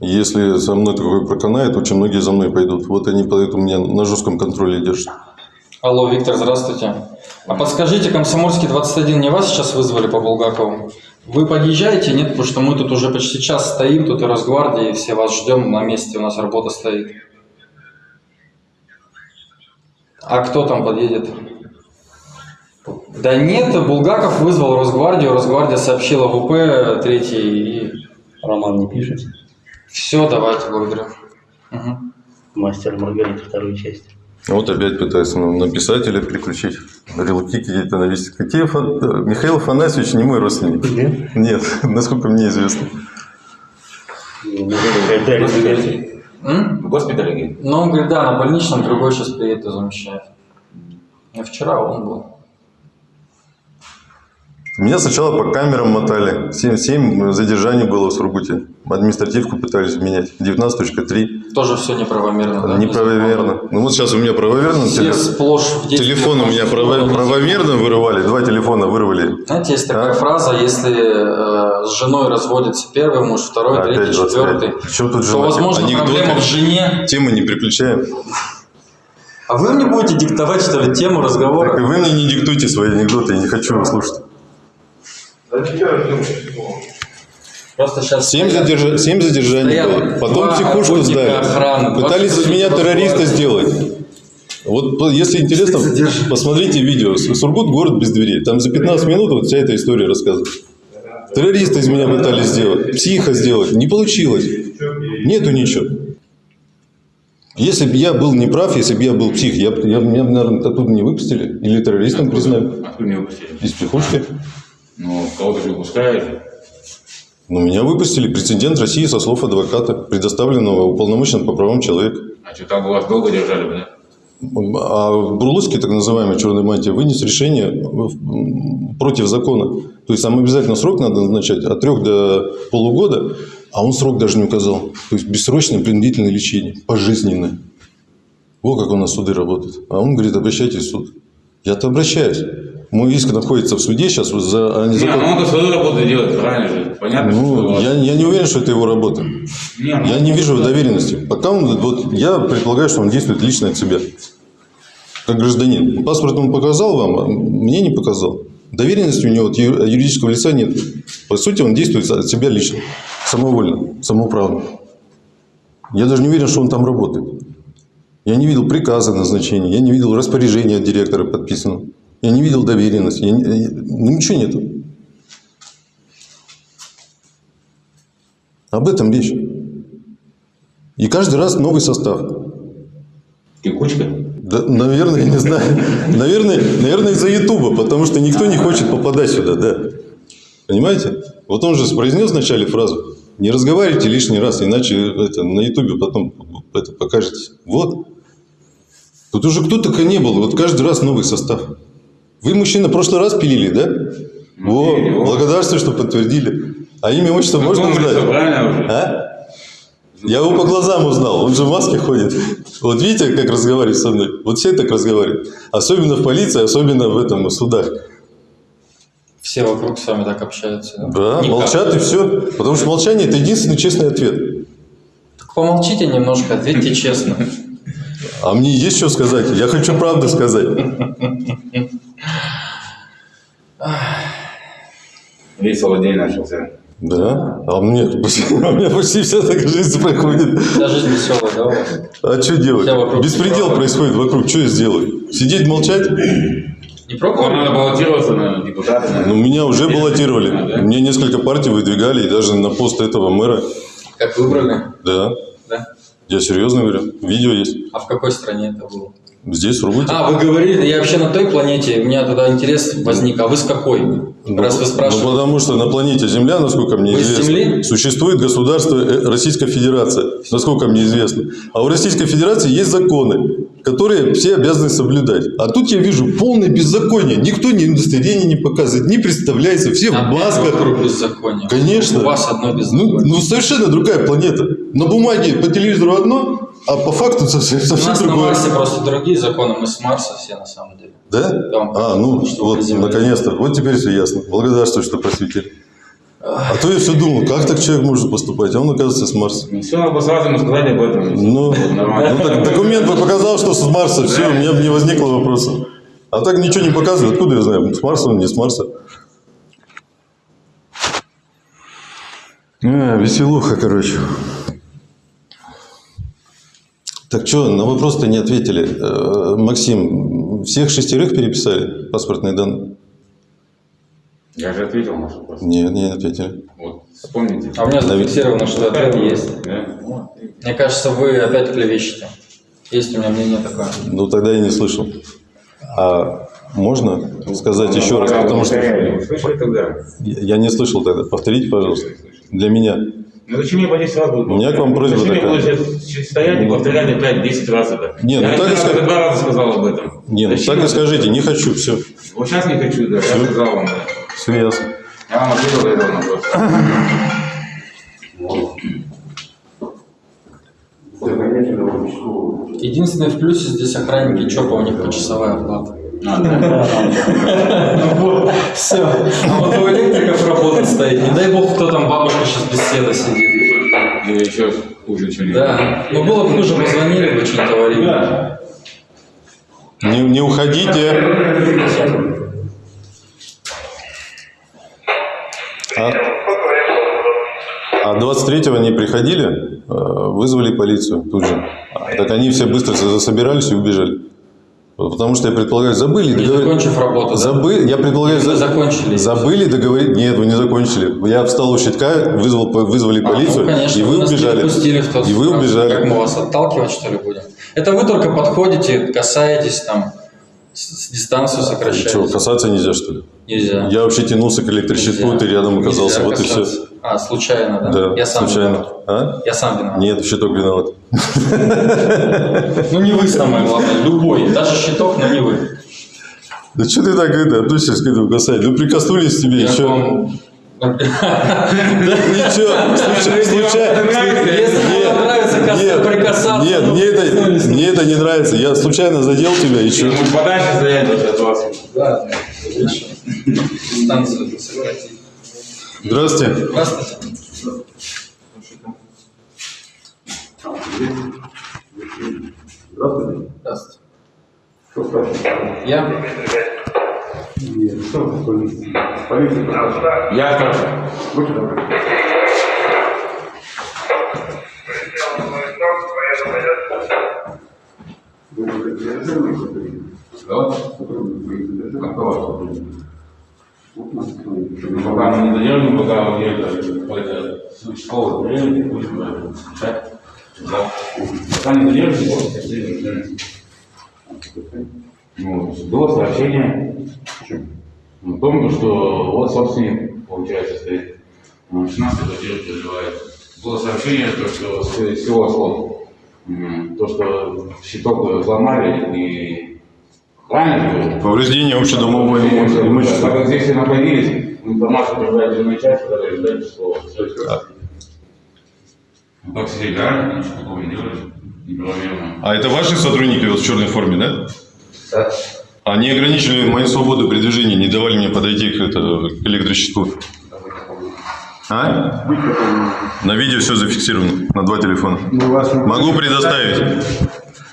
Если со мной такое проканает, очень многие за мной пойдут. Вот они поэтому меня на жестком контроле держат. Алло, Виктор, здравствуйте. А подскажите, Комсомольский 21 не вас сейчас вызвали по Булгакову? Вы подъезжаете, нет? Потому что мы тут уже почти час стоим, тут и Росгвардия, и все вас ждем, на месте у нас работа стоит. А кто там подъедет? Да нет, Булгаков вызвал Росгвардию, Росгвардия сообщила ВП третий и... Роман не пишет. Все, давайте, благодарю. Мгм. Мастер Маргарита вторую часть. Вот опять пытаются на, на писателя переключить. Релки какие-то навесить. Какие Фан- Михаил Афанасьевич не мой родственник. Нет? Нет, насколько мне известно. В госпитале? Ну, он говорит, да, на больничном, другой сейчас приедет и замещает. А вчера он был. Меня сначала по камерам мотали. 7, 7 задержаний было в Сургуте. Административку пытались менять. 19.3. Тоже все неправомерно, да? Неправомерно. Ну вот сейчас у меня правомерно. Все теле- сплошь в Телефон у меня право- правомерно вырывали. Два телефона вырвали. Знаете, есть такая А? фраза, если э, с женой разводится первый муж, второй, Опять третий, 25. четвертый, Причем тут то, возможно, Анекдоты. проблема в жене. Темы не приключаем. А вы мне будете диктовать, что ли, тему Так и разговора? вы мне не диктуйте свои анекдоты, я не хочу их слушать. Просто сейчас... Семь, задержа- семь задержаний Стоят было. Потом психушку сдали. охраны, Пытались из 20 меня террориста сделать. Вот если интересно, посмотрите видео. Сургут город без дверей. Там за 15 минут вот вся эта история рассказывает. Террориста из меня пытались сделать, психа сделать. Не получилось. Нету ничего. Если бы я был неправ, если бы я был псих, я, я, меня, наверное, оттуда не выпустили. Или террористом признали. Из психушки. Ну, кого-то же выпускают. Но меня выпустили прецедент России со слов адвоката, предоставленного уполномоченным по правам человека. А что, там вас долго держали бы, да? А Бурлуцкий, так называемый черной мантии, вынес решение против закона. То есть там обязательно срок надо назначать от трех до полугода, а он срок даже не указал. То есть бессрочное принудительное лечение, пожизненное. Вот как у нас суды работают. А он говорит, обращайтесь в суд. Я-то обращаюсь. Мой иск находится в суде сейчас вот за а Не, незаконно- ну он-то свою работу делает, правильно же? Понятно, что Ну, вас- я, я не уверен, что это его работа. Не, ну, Я не вижу доверенности. Пока он, вот, я предполагаю, что он действует лично от себя. Как гражданин. Паспорт он показал вам, а мне не показал. Доверенности у него от юридического лица нет. По сути, он действует от себя лично. Самовольно, самоуправно. Я даже не уверен, что он там работает. Я не видел приказа назначения, я не видел распоряжения от директора подписанного. Я не видел доверенности. Я я- ну, ничего нету. Об этом речь. И каждый раз новый состав. Текучка. Да, наверное, я не знаю. Наверное, наверное из-за Ютуба, потому что никто не хочет попадать сюда, да. Понимаете? Вот он же произнес вначале фразу «Не разговаривайте лишний раз, иначе это, на Ютубе потом это покажете». Вот. Тут уже кто только не был. Вот каждый раз новый состав. Вы, мужчина, в прошлый раз пилили, да? О, пилили, о. благодарствую, что подтвердили. А имя, отчество можно Знакомый лицо, узнать? правильно уже? А? Я его по глазам узнал, он же в маске ходит. Вот видите, как разговаривает со мной? Вот все так разговаривают. Особенно в полиции, особенно в этом в судах. Все вокруг с вами так общаются. Да, Никак. молчат и все. Потому что молчание – это единственный честный ответ. Так помолчите немножко, ответьте честно. А мне есть что сказать? Я хочу правду сказать. Весело день начался. Да, а меня, у меня почти вся такая жизнь проходит. Вся жизнь веселая, да? А что делать? Беспредел происходит вокруг. Что я сделаю? Сидеть, молчать? Не пробовали? надо баллотироваться на депутата. Ну, меня уже баллотировали. А, да? Мне несколько партий выдвигали, и даже на пост этого мэра. Как выбрали? Да, Да? Я серьезно говорю. Видео есть. А в какой стране это было? Здесь, Сургуте. А, вы говорили, я вообще на той планете, у меня тогда интерес возник, а вы с какой? Раз вы Ну, спрашиваете. потому что на планете Земля, насколько мне Вы известно, Земли? существует государство э, Российская Федерация, насколько мне известно. А у Российской Федерации есть законы, которые все обязаны соблюдать. А тут я вижу полное беззаконие. Никто ни удостоверение не показывает, не представляется, все в Опять масках. вокруг беззакония. Конечно. У вас одно Ну, беззаконие. ну, совершенно другая планета. На бумаге по телевизору одно, а по факту совсем, У совсем нас на другое. Марсе просто другие законы, мы с Марса все на самом деле. Да? Да. А, ну Что вот, наконец-то. Вот теперь все ясно. Благодарствую, что просветили. А то я все думал, как так человек может поступать, а он, оказывается, с Марса. Все, надо сразу ему сказать об этом. Ну, Нормально. ну так документ бы показал, что с Марса, все, у меня бы не возникло вопроса. А так ничего не показывает, откуда я знаю, с Марса он, не с Марса. А, веселуха, короче. Так что, на вопрос-то не ответили. Э, Максим, всех шестерых переписали паспортные данные? Я же ответил на вопрос. Нет, не ответили. Вот, вспомните. А у меня зафиксировано, что ответ есть. Да? Мне кажется, вы опять клевещете. Есть у меня мнение такое. Ну, тогда я не слышал. А можно сказать еще раз, потому что Вы Слышали тогда? я я не слышал тогда. Повторите, пожалуйста. Для меня. Ну зачем мне по 10 раз будет? У меня к вам просьба Зачем такая. я буду сейчас стоять и повторять опять 10 раз это? Не, ну я так и раз, два раза сказал об этом. Не, ну Зачем так и это? скажите, не хочу, все. Вот сейчас не хочу, да, я сказал вам. да. Все ясно. Я вам ответил на этот вопрос. Единственное в плюсе здесь охранники ЧОПа, у них почасовая оплата. Все. А вот у электриков работа стоит. Не дай бог, кто там бабушка сейчас без света сидит. Или еще хуже что-нибудь. Да. Ну было бы хуже, позвонили бы что-нибудь аварийное. Не, не уходите. А, а 23-го не приходили, э, вызвали полицию тут же. Так они все быстро засобирались и убежали. Потому что я предполагаю, забыли Не закончив работу, да? Забыли, я предполагаю, Вы за- закончили. Забыли договорить? Нет, вы не закончили. Я встал у щитка, вызвал, вызвали А, полицию, ну, конечно, и вы не убежали. в тот и вы убежали. Как мы вас отталкивать, что ли, будем? Это вы только подходите, касаетесь там, с, дистанцию сокращаете. Что, касаться нельзя, что ли? Нельзя. Я вообще тянулся к электрощитку, Нельзя. ты рядом оказался, Нельзя вот и все. касаться. А, случайно, да? Да, Я сам случайно. виноват. А? Я сам виноват. Нет, щиток виноват. Ну не вы самое главное, любой. Даже щиток, но не вы. Да что ты так это, относишься к этому касать? Ну прикоснулись к тебе, еще. Ничего, случайно. Кас- прикасаться, Нет, мне это, мне это не нравится. Я случайно задел тебя, и что? Подальше даже от вас. Да. Дистанцию сократить. Здравствуйте. Здравствуйте. Здравствуйте. Я? Я старше. Ну, Пока мы не задержим, пока где-то какой-то суть школы приедет, будем решать. Да. Пока не задержим, вот, задержим. Ну, было сообщение о том, что вот собственник, получается, стоит. Ну, 16 квартир проживает. Было сообщение, то, что всего слов. То, что щиток взломали и правильно? Повреждение общедомового Так как здесь все находились, информацию передать дежурной части, которая ждать число. Ну, как сидеть, да? Ничего такого не делали. Неправомерно. А это ваши сотрудники вот в черной форме, да? Они ограничили мою свободу передвижения, не давали мне подойти к, это, к электрощитку. А? На видео все зафиксировано, на два телефона. Могу предоставить.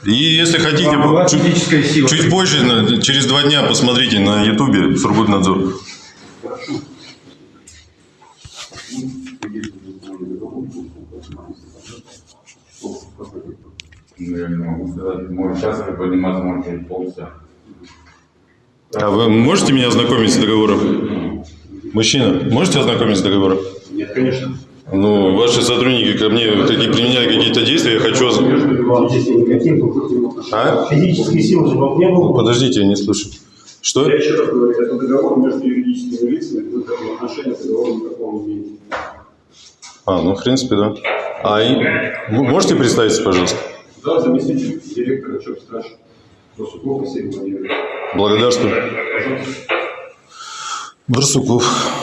И если хотите, чуть, сила. чуть позже, на- через два дня посмотрите на ютубе Сургутнадзор. Ну, я не могу сказать. Может, сейчас это подниматься, может, через полчаса. А вы можете меня ознакомить с договором? Мужчина, можете ознакомить с договором? Нет, конечно. Ну, ваши сотрудники ко мне такие применяли какие-то действия, я хочу... А? Физической силы же вам не было. Подождите, я не слышу. Что? Я еще раз говорю, это договор между юридическими лицами, этому отношения к договору никакого не имеете. А, ну, в принципе, да. А и... можете представиться, пожалуйста? Да, заместитель директора ЧОП Страж. Росуков Василий Владимирович. Благодарствую. Пожалуйста. Барсуков.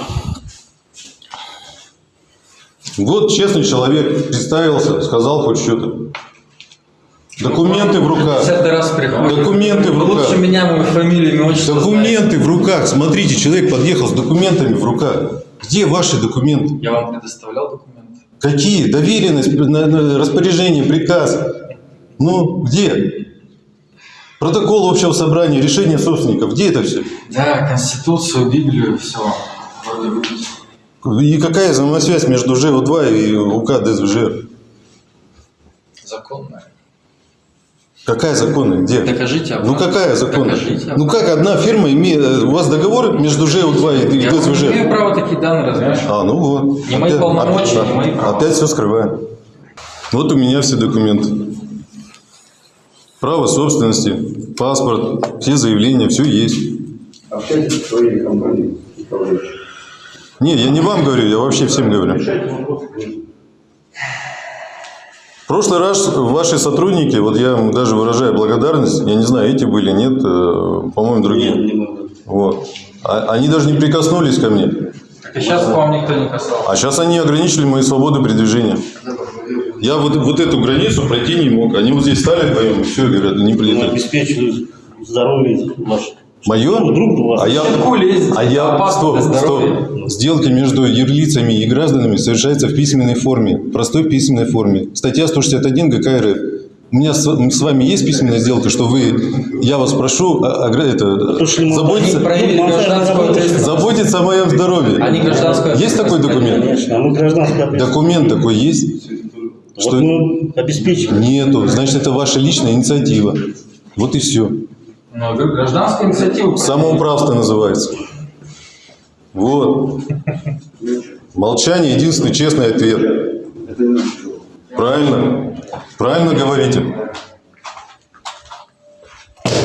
Вот честный человек, представился, сказал хоть что-то. Документы в руках. 50 раз приходит. Документы в руках. Лучше меня, мою фамилию, имя, отчество Документы в руках. Смотрите, человек подъехал с документами в руках. Где ваши документы? Я вам предоставлял документы. Какие? Доверенность, распоряжение, приказ. Ну, где? Протокол общего собрания, решение собственников. Где это все? Да, Конституцию, Библию, все. И какая взаимосвязь между ЖО2 и УК ДСВЖ? Законная. Какая законная? Где? Докажите Ну обратно. какая законная? Докажите Ну как одна фирма имеет... э, У вас договор между ЖО2 и Я ДСВЖ? имею права такие данные разглашать. А, ну вот. Не мои полномочия, не мои права. Опять все скрываем. Вот у меня все документы. Право собственности, паспорт, все заявления, все есть. Общайтесь со своей компанией. управляющей. Не, я не вам говорю, я вообще всем говорю. В прошлый раз ваши сотрудники, вот я даже выражаю благодарность, я не знаю, эти были, нет, э, по-моему, другие. Вот. А- Они даже не прикоснулись ко мне. Так и сейчас к вам никто не касался. А сейчас они ограничили мои свободы передвижения. Я вот, вот эту границу пройти не мог. Они вот здесь стали вдвоем, и все, говорят, не Мы прилетают. обеспечиваем здоровье ваше. Мое? Друг. А я, лезете, а я стоп, стоп. Сделки между юрлицами и гражданами совершаются в письменной форме, в простой письменной форме. Статья 161 ГК РФ. У меня с, с вами есть письменная сделка, что вы, я вас прошу, а- а- это, мы- заботиться, Ну, заботиться о моем здоровье. Они гражданскую Есть такой документ? Конечно, а мы гражданская ответственность. Документ такой есть? Вот Что мы обеспечиваем. нету, значит это ваша личная инициатива. Вот и все. Ну, говорю, гражданская инициатива. Самоуправство называется. Вот. Молчание единственный честный ответ. Правильно? Правильно говорите.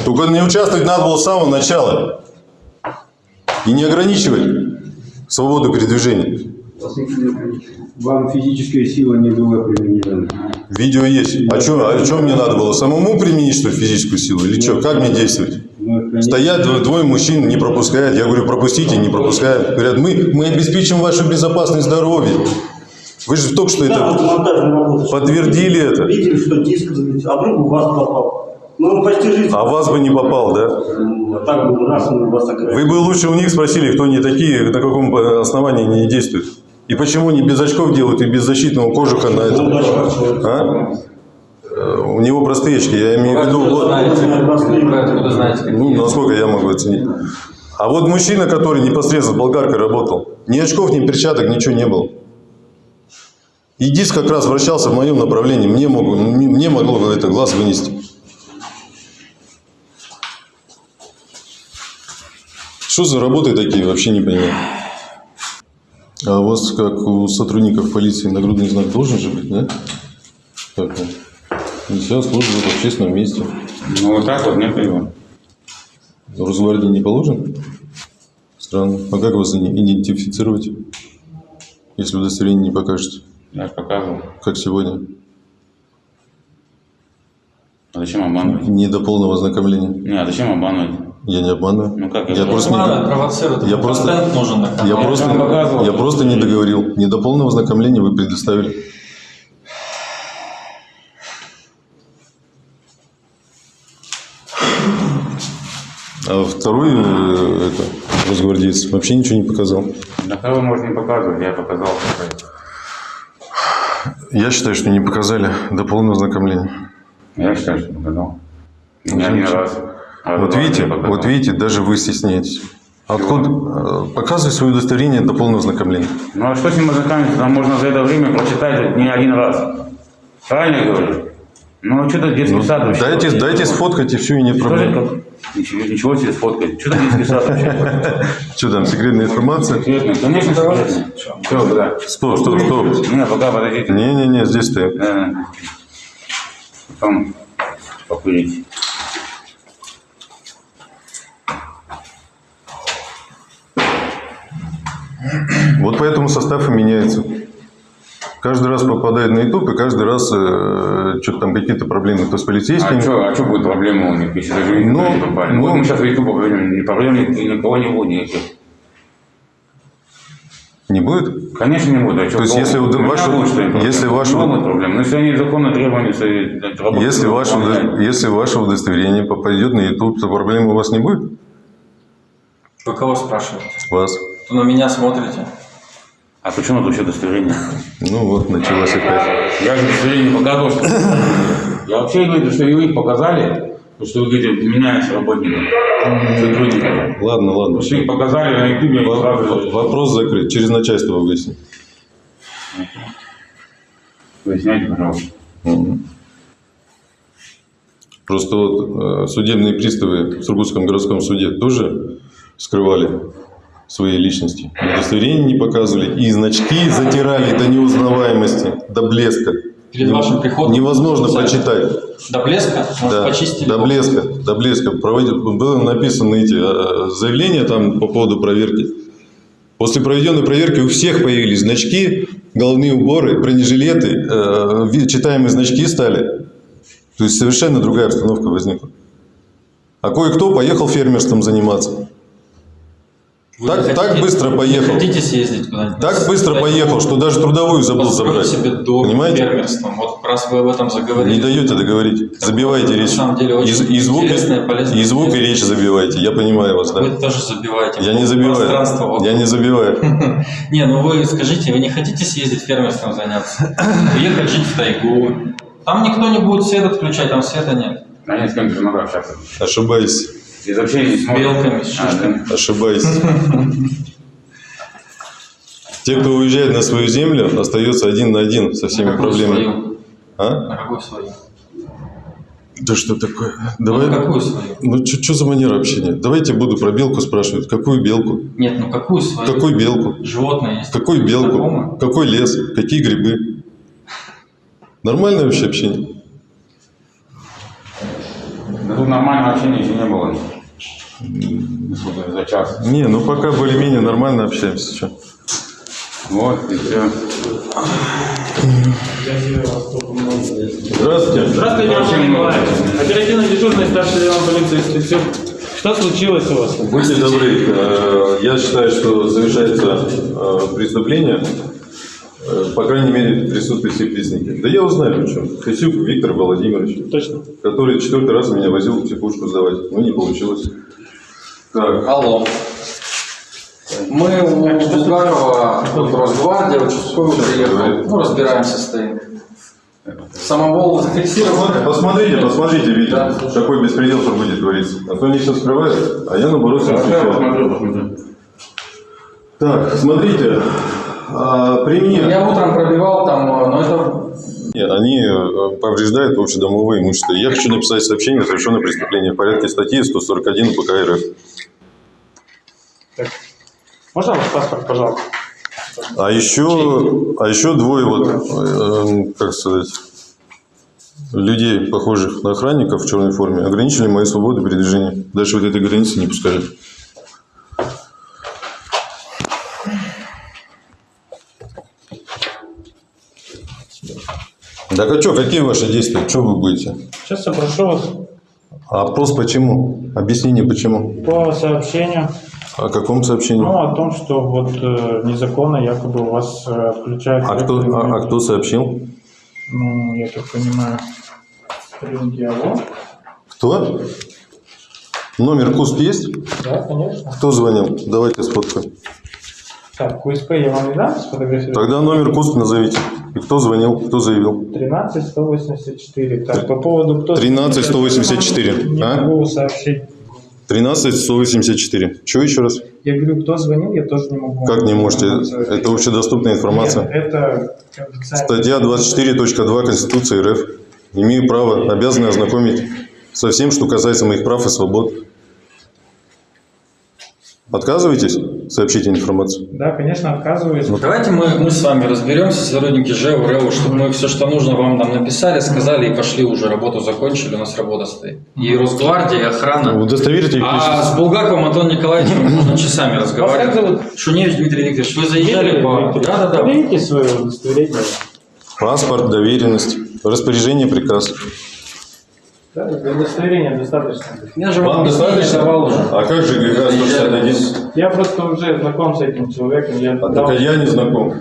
Только не участвовать надо было с самого начала. И не ограничивать свободу передвижения. Вам физическая сила не была применена. Видео есть. А что а чё мне надо было? Самому применить, что ли, физическую силу? Или что? Как мне действовать? Охраняем- Стоят дво- двое мужчин, не пропускают. Я говорю, пропустите, не пропускают. Говорят, мы, мы обеспечим вашу безопасность здоровье. Вы же только что Да, это подтвердили это. Видели, что диск а вдруг у вас попал. Ну, он почти жизнь. А вас бы не попал, да? Ну, а так бы раз он вас ограничил. Вы бы лучше у них спросили, кто они такие, на каком э, основании они действуют. И почему они без очков делают и без защитного кожуха на этом? Ну. А? Э, У него простые очки, я имею в виду... Вы откуда знаете, Ну, насколько я могу оценить. А вот мужчина, который непосредственно с болгаркой работал, ни очков, ни перчаток, ничего не было. И диск как раз вращался в моем направлении. Мне, могу, мне могло это глаз вынести. Что за работы такие, вообще не понимаю. А у вас, как у сотрудников полиции, нагрудный знак должен же быть, да? Как он? Службу в общественном месте. Ну, вот так вот нет его. Росгвардии не положен? Странно. А как вас идентифицировать, если удостоверение не покажете? Я же показывал. Как сегодня? А зачем обманывать? Не до полного ознакомления. Не, а зачем обманывать? Я не обманываю. Ну как, я я просто не, провоцировать. я просто- нужен я просто, я просто не договорил. Не до полного ознакомления вы предоставили. А второй э, это, росгвардеец вообще ничего не показал. Да кого можно не показывать, я показал. Я считаю, что не показали до полного ознакомления. Я считаю, что показал. Не один раз. А Вот видите, вот видите, даже вы стесняетесь. Откуда? э, Показывай свое удостоверение до полного ознакомления. Ну а что с ним ознакомиться? Там можно за это время прочитать не один раз. Правильно я говорю? Ну, что-то детский сад вообще. Дайте, дайте сфоткать и все, и нет Что проблем. Ничего, ничего себе сфоткать. Что-то детский сад вообще. Что там, секретная информация? Секретно, конечно, секретно. Все, да. Стоп, стоп, стоп. Не, пока подождите. Не-не-не, здесь. Да. Потом покурить. Вот поэтому состав и меняется. Каждый раз попадает на YouTube, и каждый раз э, что-то там какие-то проблемы. То с полицейскими. А что а будет проблема у них, если даже Ну, не попали? ну, вот мы сейчас в YouTube поговорим, ни проблем ни- никого не будет никаких. Не будет? Конечно, не буду. А что, То есть, если у ваше- будет, если ваше- Много проблем. Но если они законно требования Если ваше, удо- если ваше удостоверение попадет на YouTube, то проблем у вас не будет? Вы кого спрашиваете? Вас. То на меня смотрите. А почему тут вообще удостоверение? Ну вот, началось опять. Я же удостоверение показал. что- Я вообще говорю, что вы их показали, потому что вы говорите, меняется работником, сотрудником. Ладно, ладно. Что их показали на YouTube, они Во- сразу Вопрос закрыт. Через начальство выясним. Выясняйте, пожалуйста. Просто вот э, судебные приставы в Сургутском городском суде тоже скрывали свои личности. Удостоверения не показывали. И значки затирали до неузнаваемости, до блеска. Перед вашим приходом? Невозможно прочитать. До блеска? Может, Да, почистили? до блеска, до блеска. Проводят, было написано эти э, заявления там по поводу проверки. После проведенной проверки у всех появились значки, головные уборы, бронежилеты, э, читаемые значки стали. То есть совершенно другая обстановка возникла. А кое-кто поехал фермерством заниматься. Вы Так- не так хотите- быстро поехал. Хотите съездить куда-нибудь? Так быстро поехал, что даже трудовую забыл забрать. себе дом Понимаете? фермерством. Вот раз вы об этом заговорили. Не даете договорить. Забиваете на речь. самом деле очень И, и звук, интересная, полезная и звук, и речь забиваете. Я понимаю вас, да. Вы тоже забиваете. Я не забиваю. Пространство вокруг. Я не забиваю. Не, ну вы скажите, вы не хотите съездить фермерством заняться? Уехать жить в тайгу? Там никто не будет свет отключать, там света нет. Да нет, с же надо общаться. Ошибаюсь. Из общения не С белками, с А, шишками. Ошибаюсь. Те, кто уезжает на свою землю, остается один на один со всеми На проблемами. свою? А? На какую свою? Да что такое? Ну, Давай. на какую свою? Ну, что за манера общения? Давайте буду про белку спрашивать. Какую белку? Нет, ну какую свою? Какую белку? Животное есть. Какую белку? Знакомы? Какой лес? Какие грибы? Нормальное вообще общение? Да тут нормального общения еще не было. За час. Не, ну пока более-менее нормально общаемся. Чё? Вот, и все. Здравствуйте. Здравствуйте, Василий Николаевич. Оперативно дежурный старший лейтенант полиции Стрельцов. Что случилось у вас? Будьте добры, э, я считаю, что совершается э, преступление, по крайней мере, в присутствии всех лесников. Да я узнаю, причем. Хасюк Виктор Владимирович, Точно. который четвертый раз меня возил в психушку сдавать. Ну, не получилось. Так, Алло. Мы у Булгарова, тут Росгвардия, участковый приехал. Ну, разбираемся, стоим. Самовол зафиксирован. посмотрите, посмотрите, Витя, Да. какой беспредел в Сургуте творится. А то они все скрывают, а я наоборот все посмотрю. Так, смотрите, а, при мне... Я утром пробивал там, э, но это Нет, они э, повреждают общедомовое имущество. Я хочу написать сообщение о совершенном преступлении в порядке статьи 141 УПК РФ. Можно ваш паспорт, пожалуйста? А еще, а еще двое вот, э, как сказать, людей, похожих на охранников в черной форме, ограничили мои свободы передвижения. Дальше вот этой границы не пускали. Так а что, какие ваши действия? Что вы будете? Сейчас я прошу вас А опрос почему? Объяснение почему? по сообщению, О каком сообщении? ну, о том, что вот э, незаконно якобы у вас э, отключают... А кто, а, а кто сообщил? Ну, я так понимаю, Прингиало. Кто? Номер КУСП есть? Да, конечно. Кто звонил? Давайте сфоткаем. Так, КСП я вам не дам сфотографировать? Тогда номер КУСП назовите. И кто звонил, кто заявил? 13 184. Так, по поводу кто... 13 184, Не а? могу сообщить. 13 184. Что еще раз? Я говорю, кто звонил, я тоже не могу. Как не можете? Это общедоступная информация. Нет, это. Статья 24.2 Конституции РФ. Имею право, обязаны ознакомить со всем, что касается моих прав и свобод. Отказываетесь сообщить информацию? Да, конечно, отказываюсь. Давайте мы, мы с вами разберемся, сотрудники ЖЭУ, РЭУ, чтобы мы все, что нужно, вам там написали, сказали и пошли уже, работу закончили, у нас работа стоит. И Росгвардия, и охрана. Удостоверите их А с Булгаковым Антоном Николаевичем можно часами Вас как разговаривать. зовут? Шуневич Дмитрий Викторович, вы заезжали по... Да-да-да. Проверите свое удостоверение. Паспорт, доверенность, распоряжение, приказ. Да, удостоверения достаточно. Я же Вам достаточно? уже. А как же ГК 161? Я просто уже знаком с этим человеком. Я А дал- так я не знаком.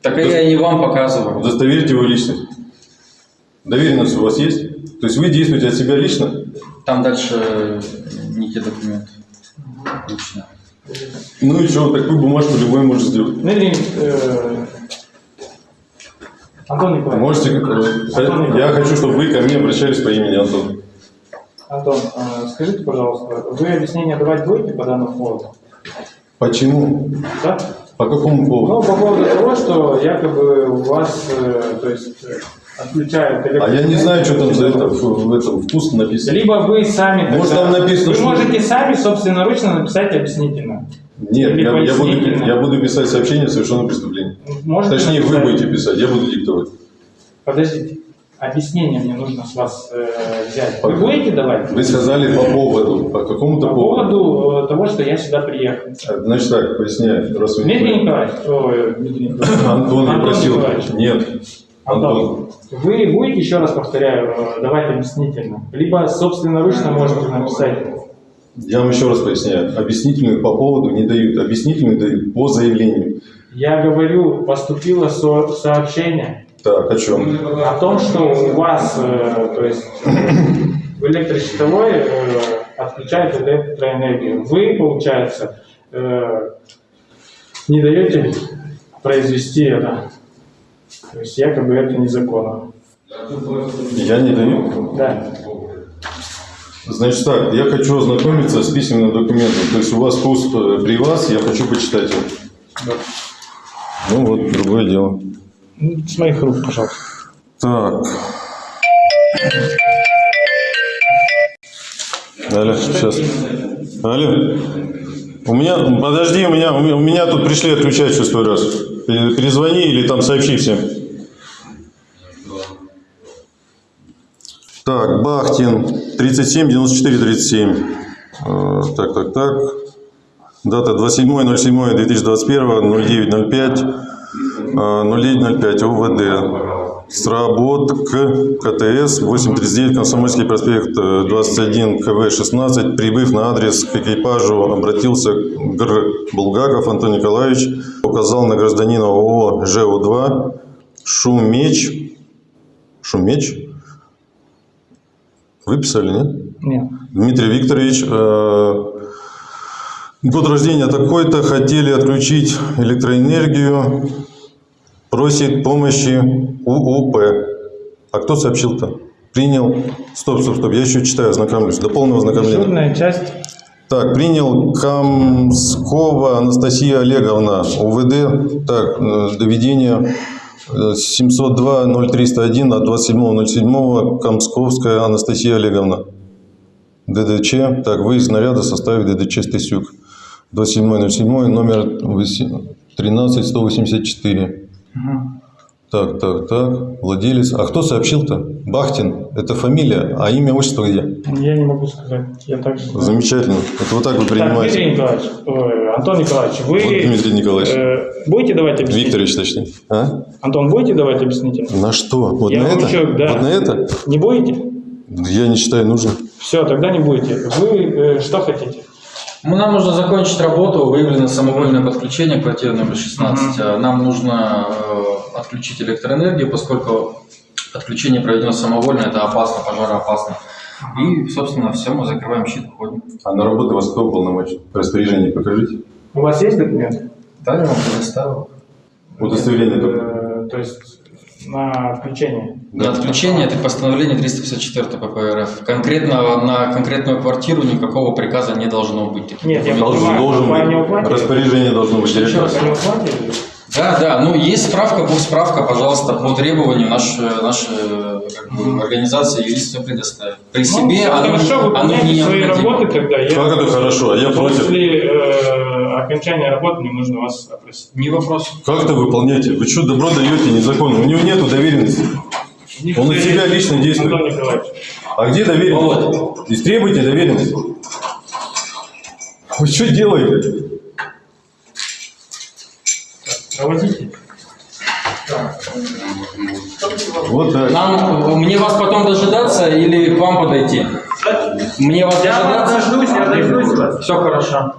Так и я и не вам показывал. Удостоверите его личность. Доверенность у вас есть? То есть вы действуете от себя лично? Там дальше не те документы. Лично. Ну и что, такую бумажку любой может сделать. Дмитрий, э, Антон Николаевич. Можете, как- я хочу, чтобы вы ко мне обращались по имени Антон. Антон, э, скажите, пожалуйста, вы объяснение давать будете по данному поводу? Почему? Да? По какому поводу? Ну, по поводу того, что якобы у вас, э, то есть, э, отключают А я не знаю, что там за это в, этом вкус написано. Либо вы сами... Может, тогда- там написано, Вы что- можете сами собственноручно написать объяснительно. Нет, я, я буду, я буду писать сообщение о совершенном преступлении. Можете Точнее, вы будете писать, я буду диктовать. Подождите. Объяснение мне нужно с вас э, взять. Вы будете давать? Вы сказали по поводу, по какому-то По поводу. поводу э, того, что я сюда приехал. Значит так, поясняю. Раз вы- Дмитрий Николаевич, ой, Дмитрий Николаевич. Антон, я просил. Николаевич. Нет. Антон. Антон, вы будете, еще раз повторяю, э, давать объяснительно? Либо собственноручно можете написать. Я вам еще раз поясняю. Объяснительную по поводу не дают. Объяснительную дают по заявлению. Я говорю, поступило со- сообщение Так, о чем? о том, что у вас, э, то есть э, в электрощитовой э, отключают электроэнергию. Вы, получается, э, не даете произвести это. То есть якобы это незаконно. Я не даю. Да. Значит так, я хочу ознакомиться с письменным документом. То есть у вас курс э, при вас, я хочу почитать его. Ну вот, другое дело. Ну, С моих рук, пожалуйста. Так. Алло, сейчас. Алло. У меня, подожди, у меня, у меня, тут пришли отключать шестой раз. Пере- Перезвони или там сообщи всем. Так, Бахтин, 37, 94, 37. Э, Так, так, так. Дата 27.07.2021, 09.05, э, 09.05, УВД. Сработок КТС 839 Комсомольский проспект э, 21 КВ 16 прибыв на адрес к экипажу обратился Гр. Булгаков Антон Николаевич указал на гражданина ООО ЖУ-2 Шумеч Шумеч Выписали, нет? Нет. Дмитрий Викторович, э, год рождения такой-то, хотели отключить электроэнергию, просит помощи УУП. А кто сообщил-то? Принял. Стоп, стоп, стоп, я еще читаю, ознакомлюсь. До полного ознакомления. Дежурная часть. Так, принял Камскова Анастасия Олеговна, УВД. Так, э, доведение 702-0301 от 27.07 Камсковская Анастасия Олеговна. ДДЧ. Так, выезд наряда в составе ДДЧ Стасюк. 27.07, номер 13184. Так, так, так. Владелец. А кто сообщил-то? Бахтин. Это фамилия, а имя, отчество где? Я не могу сказать. Я также... Замечательно. Это вот так вы Так, принимаете. Дмитрий Николаевич, ой, Антон Николаевич, вы Вот Дмитрий Николаевич. э, будете давать объяснение? Викторович, точнее. А? Антон, будете давать объяснительно? На что? Вот Я на это? еще- да. Вот на это? Не будете? Я не считаю нужным. Все, тогда не будете. Вы э, что хотите? Ну, нам нужно закончить работу, выявлено самовольное подключение квартиры номер 16. А Нам нужно э, отключить электроэнергию, поскольку отключение проведено самовольно, это опасно, пожароопасно. И, собственно, все, мы закрываем щит, уходим. А на работу вас кто уполномочен? Распоряжение покажите. У вас есть документы? Да, я вам предоставил. Удостоверение только. Э, то есть на отключение? На отключение это постановление 354 ПП РФ. Конкретно на конкретную квартиру никакого приказа не должно быть. Нет, я Должен, понимаю, должен быть. Распоряжение должно быть. Еще раз, директора. не уплатили? Да, да, ну есть справка, будет справка, пожалуйста, по требованию наша, наша как бы, организация юрист все предоставит. При себе ну, оно, хорошо, оно выполняйте не свои необходимо. работы, тогда я... Как это хорошо? А я против. После э, окончания работы мне нужно вас опросить. Не вопрос. Как это выполняете? Вы что, добро даете незаконно? У него нету доверенности. Он на себя лично действует. А где доверенность? Истребуйте доверенность. Вы что делаете? Так. Вот. Нам, мне вас потом дожидаться или к вам подойти? Мне вас Я дожидаться? дождусь, я дождусь вас. Все хорошо.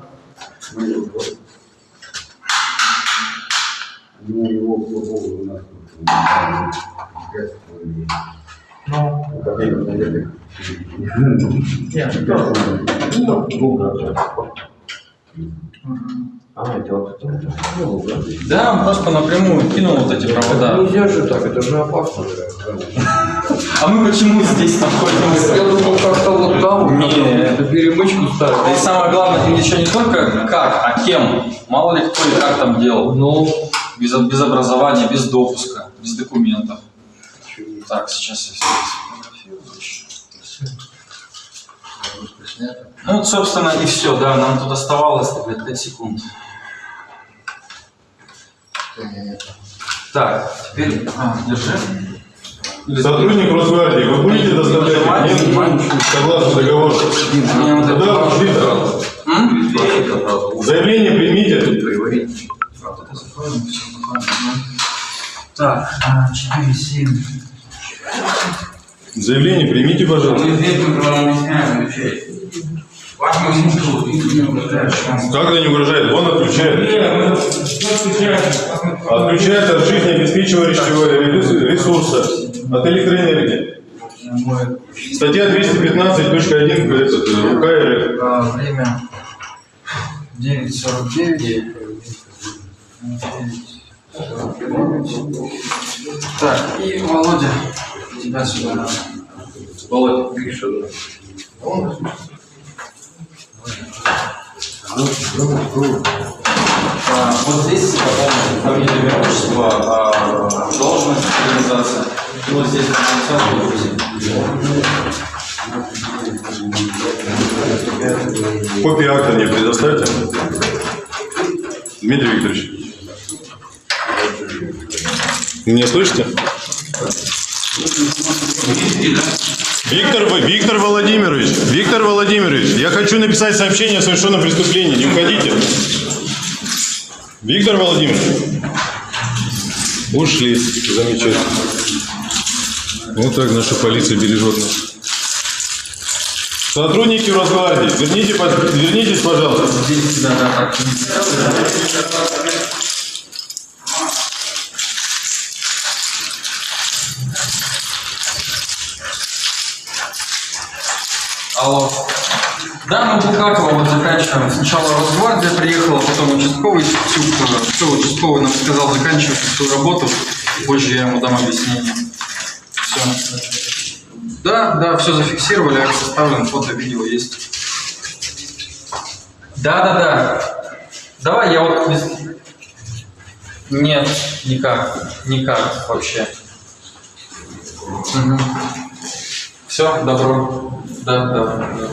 Ну, нас Да, он просто напрямую кинул вот эти провода. Нельзя же так, это же опасно. А мы почему здесь находимся? Я думал, как-то вот там, Не. это перемычку ставить. И самое главное, еще не только как, а кем. Мало ли кто и как там делал. Ну, Без, без образования, без допуска, без документов. Так, сейчас я все сфотографирую. Ну, вот, собственно, и все, да, нам тут оставалось, блядь, 5 секунд. Так, теперь, а, держи. Сотрудник Росгвардии, вы будете доставлять документы согласно договору? Мне вот это Да, важно. Виктор, М? заявление примите. Так, а, 4, 7. Заявление примите, пожалуйста. Как это не угрожает? Он отключает. Отключает от жизнеобеспечивающего ресурса, от электроэнергии. Статья 215.1 этот, э, УК РФ. Время 9.49. Так, и Володя, тебя сюда. Володя, пиши. А, вот здесь заполните фамилия, имя, отчество, а, должность, организация. И вот здесь организация. Копию акта мне предоставьте. Дмитрий Викторович. Меня слышите? Виктор, Виктор Владимирович, Виктор Владимирович, я хочу написать сообщение о совершенном преступлении. Не уходите. Виктор Владимирович. Ушли. Замечательно. Вот так наша полиция бережет нас. Сотрудники Росгвардии, верните, вернитесь, пожалуйста. Здесь, да, да, так. Алло. Да, мы Булгакова вот заканчиваем. Сначала Росгвардия приехала, потом участковый Тюк, все, участковый нам сказал заканчивать свою работу. Позже я ему дам объяснение. Все. Да, да, все зафиксировали, акт составлен, фото, видео есть. Да, да, да. Давай я вот... Нет, никак. Никак вообще. Все, добро. Да, да, да.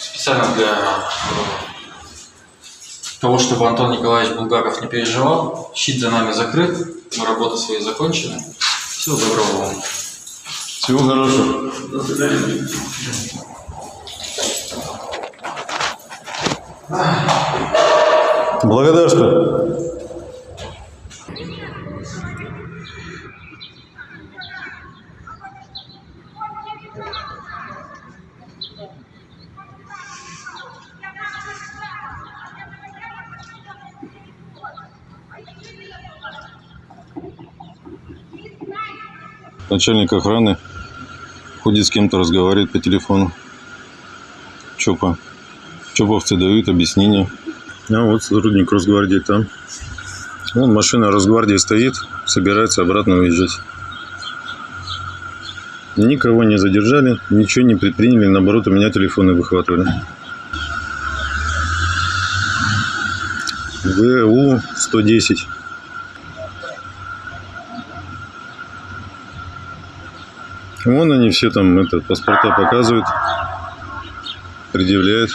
Специально для э, того, чтобы Антон Николаевич Булгаков не переживал. Щит за нами закрыт. Мы работы свои закончили. Всего доброго вам. Всего хорошего. Благодарствую. Начальник охраны ходит с кем-то, разговаривает по телефону. Чопа. Чоповцы дают объяснение. А вот сотрудник Росгвардии там. Вон машина Росгвардии стоит, собирается обратно уезжать. Никого не задержали, ничего не предприняли, наоборот, у меня телефоны выхватывали. ВУ-110. Вон они все там это, паспорта показывают, предъявляют.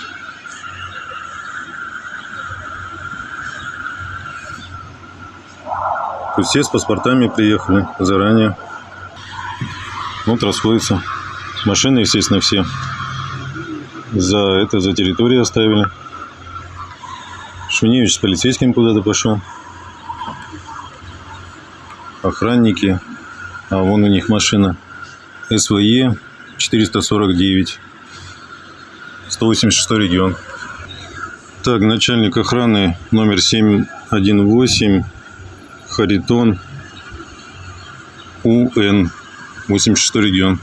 То есть все с паспортами приехали заранее. Вот расходятся. Машины, естественно, все за это, за территорию оставили. Шуневич с полицейским куда-то пошел. Охранники. А вон у них машина. СВЕ 449. 186 регион. Так, начальник охраны номер 718. Харитон. УН. 86 регион.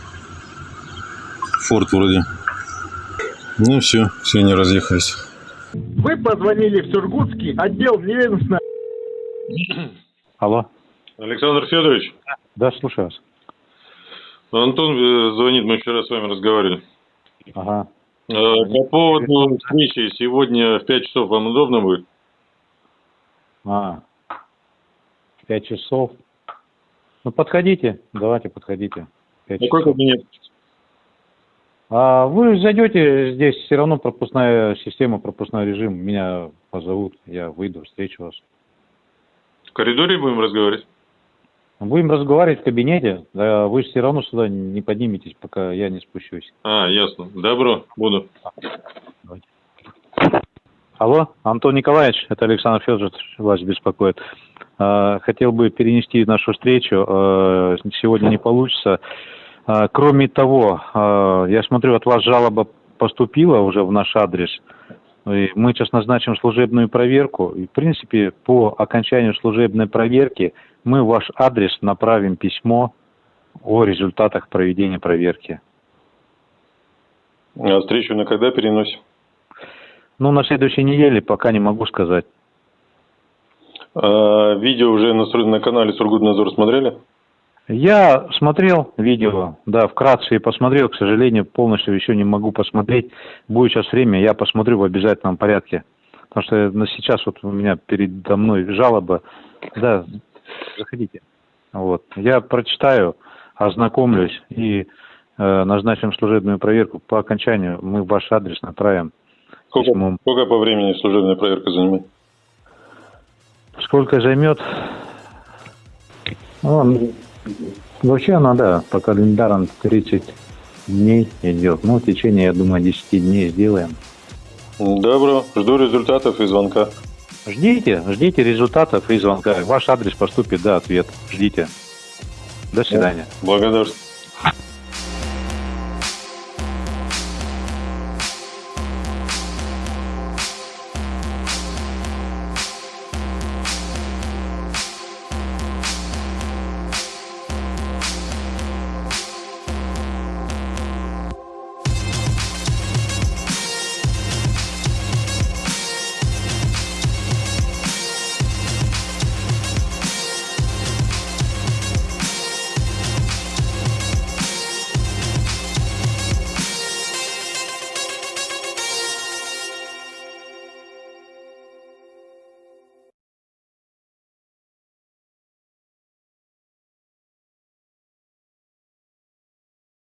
Форт вроде. Ну все, все не разъехались. Вы позвонили в Сургутский отдел неведомственной... Алло. Александр Федорович, Да, слушаю вас. Антон э, звонит, мы вчера с вами разговаривали. Ага. Э, По поводу встречи сегодня в 5 часов вам удобно будет? А, пять часов. Ну, подходите, давайте подходите. Пять Какой кабинет? А вы зайдете, здесь все равно пропускная система, пропускной режим. Меня позовут, я выйду, встречу вас. В коридоре будем разговаривать? Будем разговаривать в кабинете, да вы все равно сюда не подниметесь, пока я не спущусь. А, ясно. Добро, буду. Алло, Антон Николаевич, это Александр Федорович вас беспокоит. А, Хотел бы перенести нашу встречу, а, сегодня не получится. А, Кроме того, я смотрю, от вас жалоба поступила уже в наш адрес. И мы сейчас назначим служебную проверку. И, в принципе, по окончанию служебной проверки мы в ваш адрес направим письмо о результатах проведения проверки. А встречу на когда переносим? Ну, на следующей неделе пока не могу сказать. А, видео уже на, на канале Сургутнадзор смотрели? Я смотрел видео, да, вкратце и посмотрел, к сожалению, полностью еще не могу посмотреть. Будет сейчас время, я посмотрю в обязательном порядке. Потому что сейчас вот у меня передо мной жалоба. Да, заходите. Вот. Я прочитаю, ознакомлюсь и э, назначим служебную проверку. По окончанию мы в ваш адрес направим. Сколько, сколько по времени служебная проверка занимает? Сколько займет? Ну, вообще она, да, по календарам 30 дней идет. Ну, в течение, я думаю, 10 дней сделаем. Добро, жду результатов и звонка. Ждите, ждите результатов и звонка. Ваш адрес поступит, да, ответ. Ждите. До свидания. Благодарствую.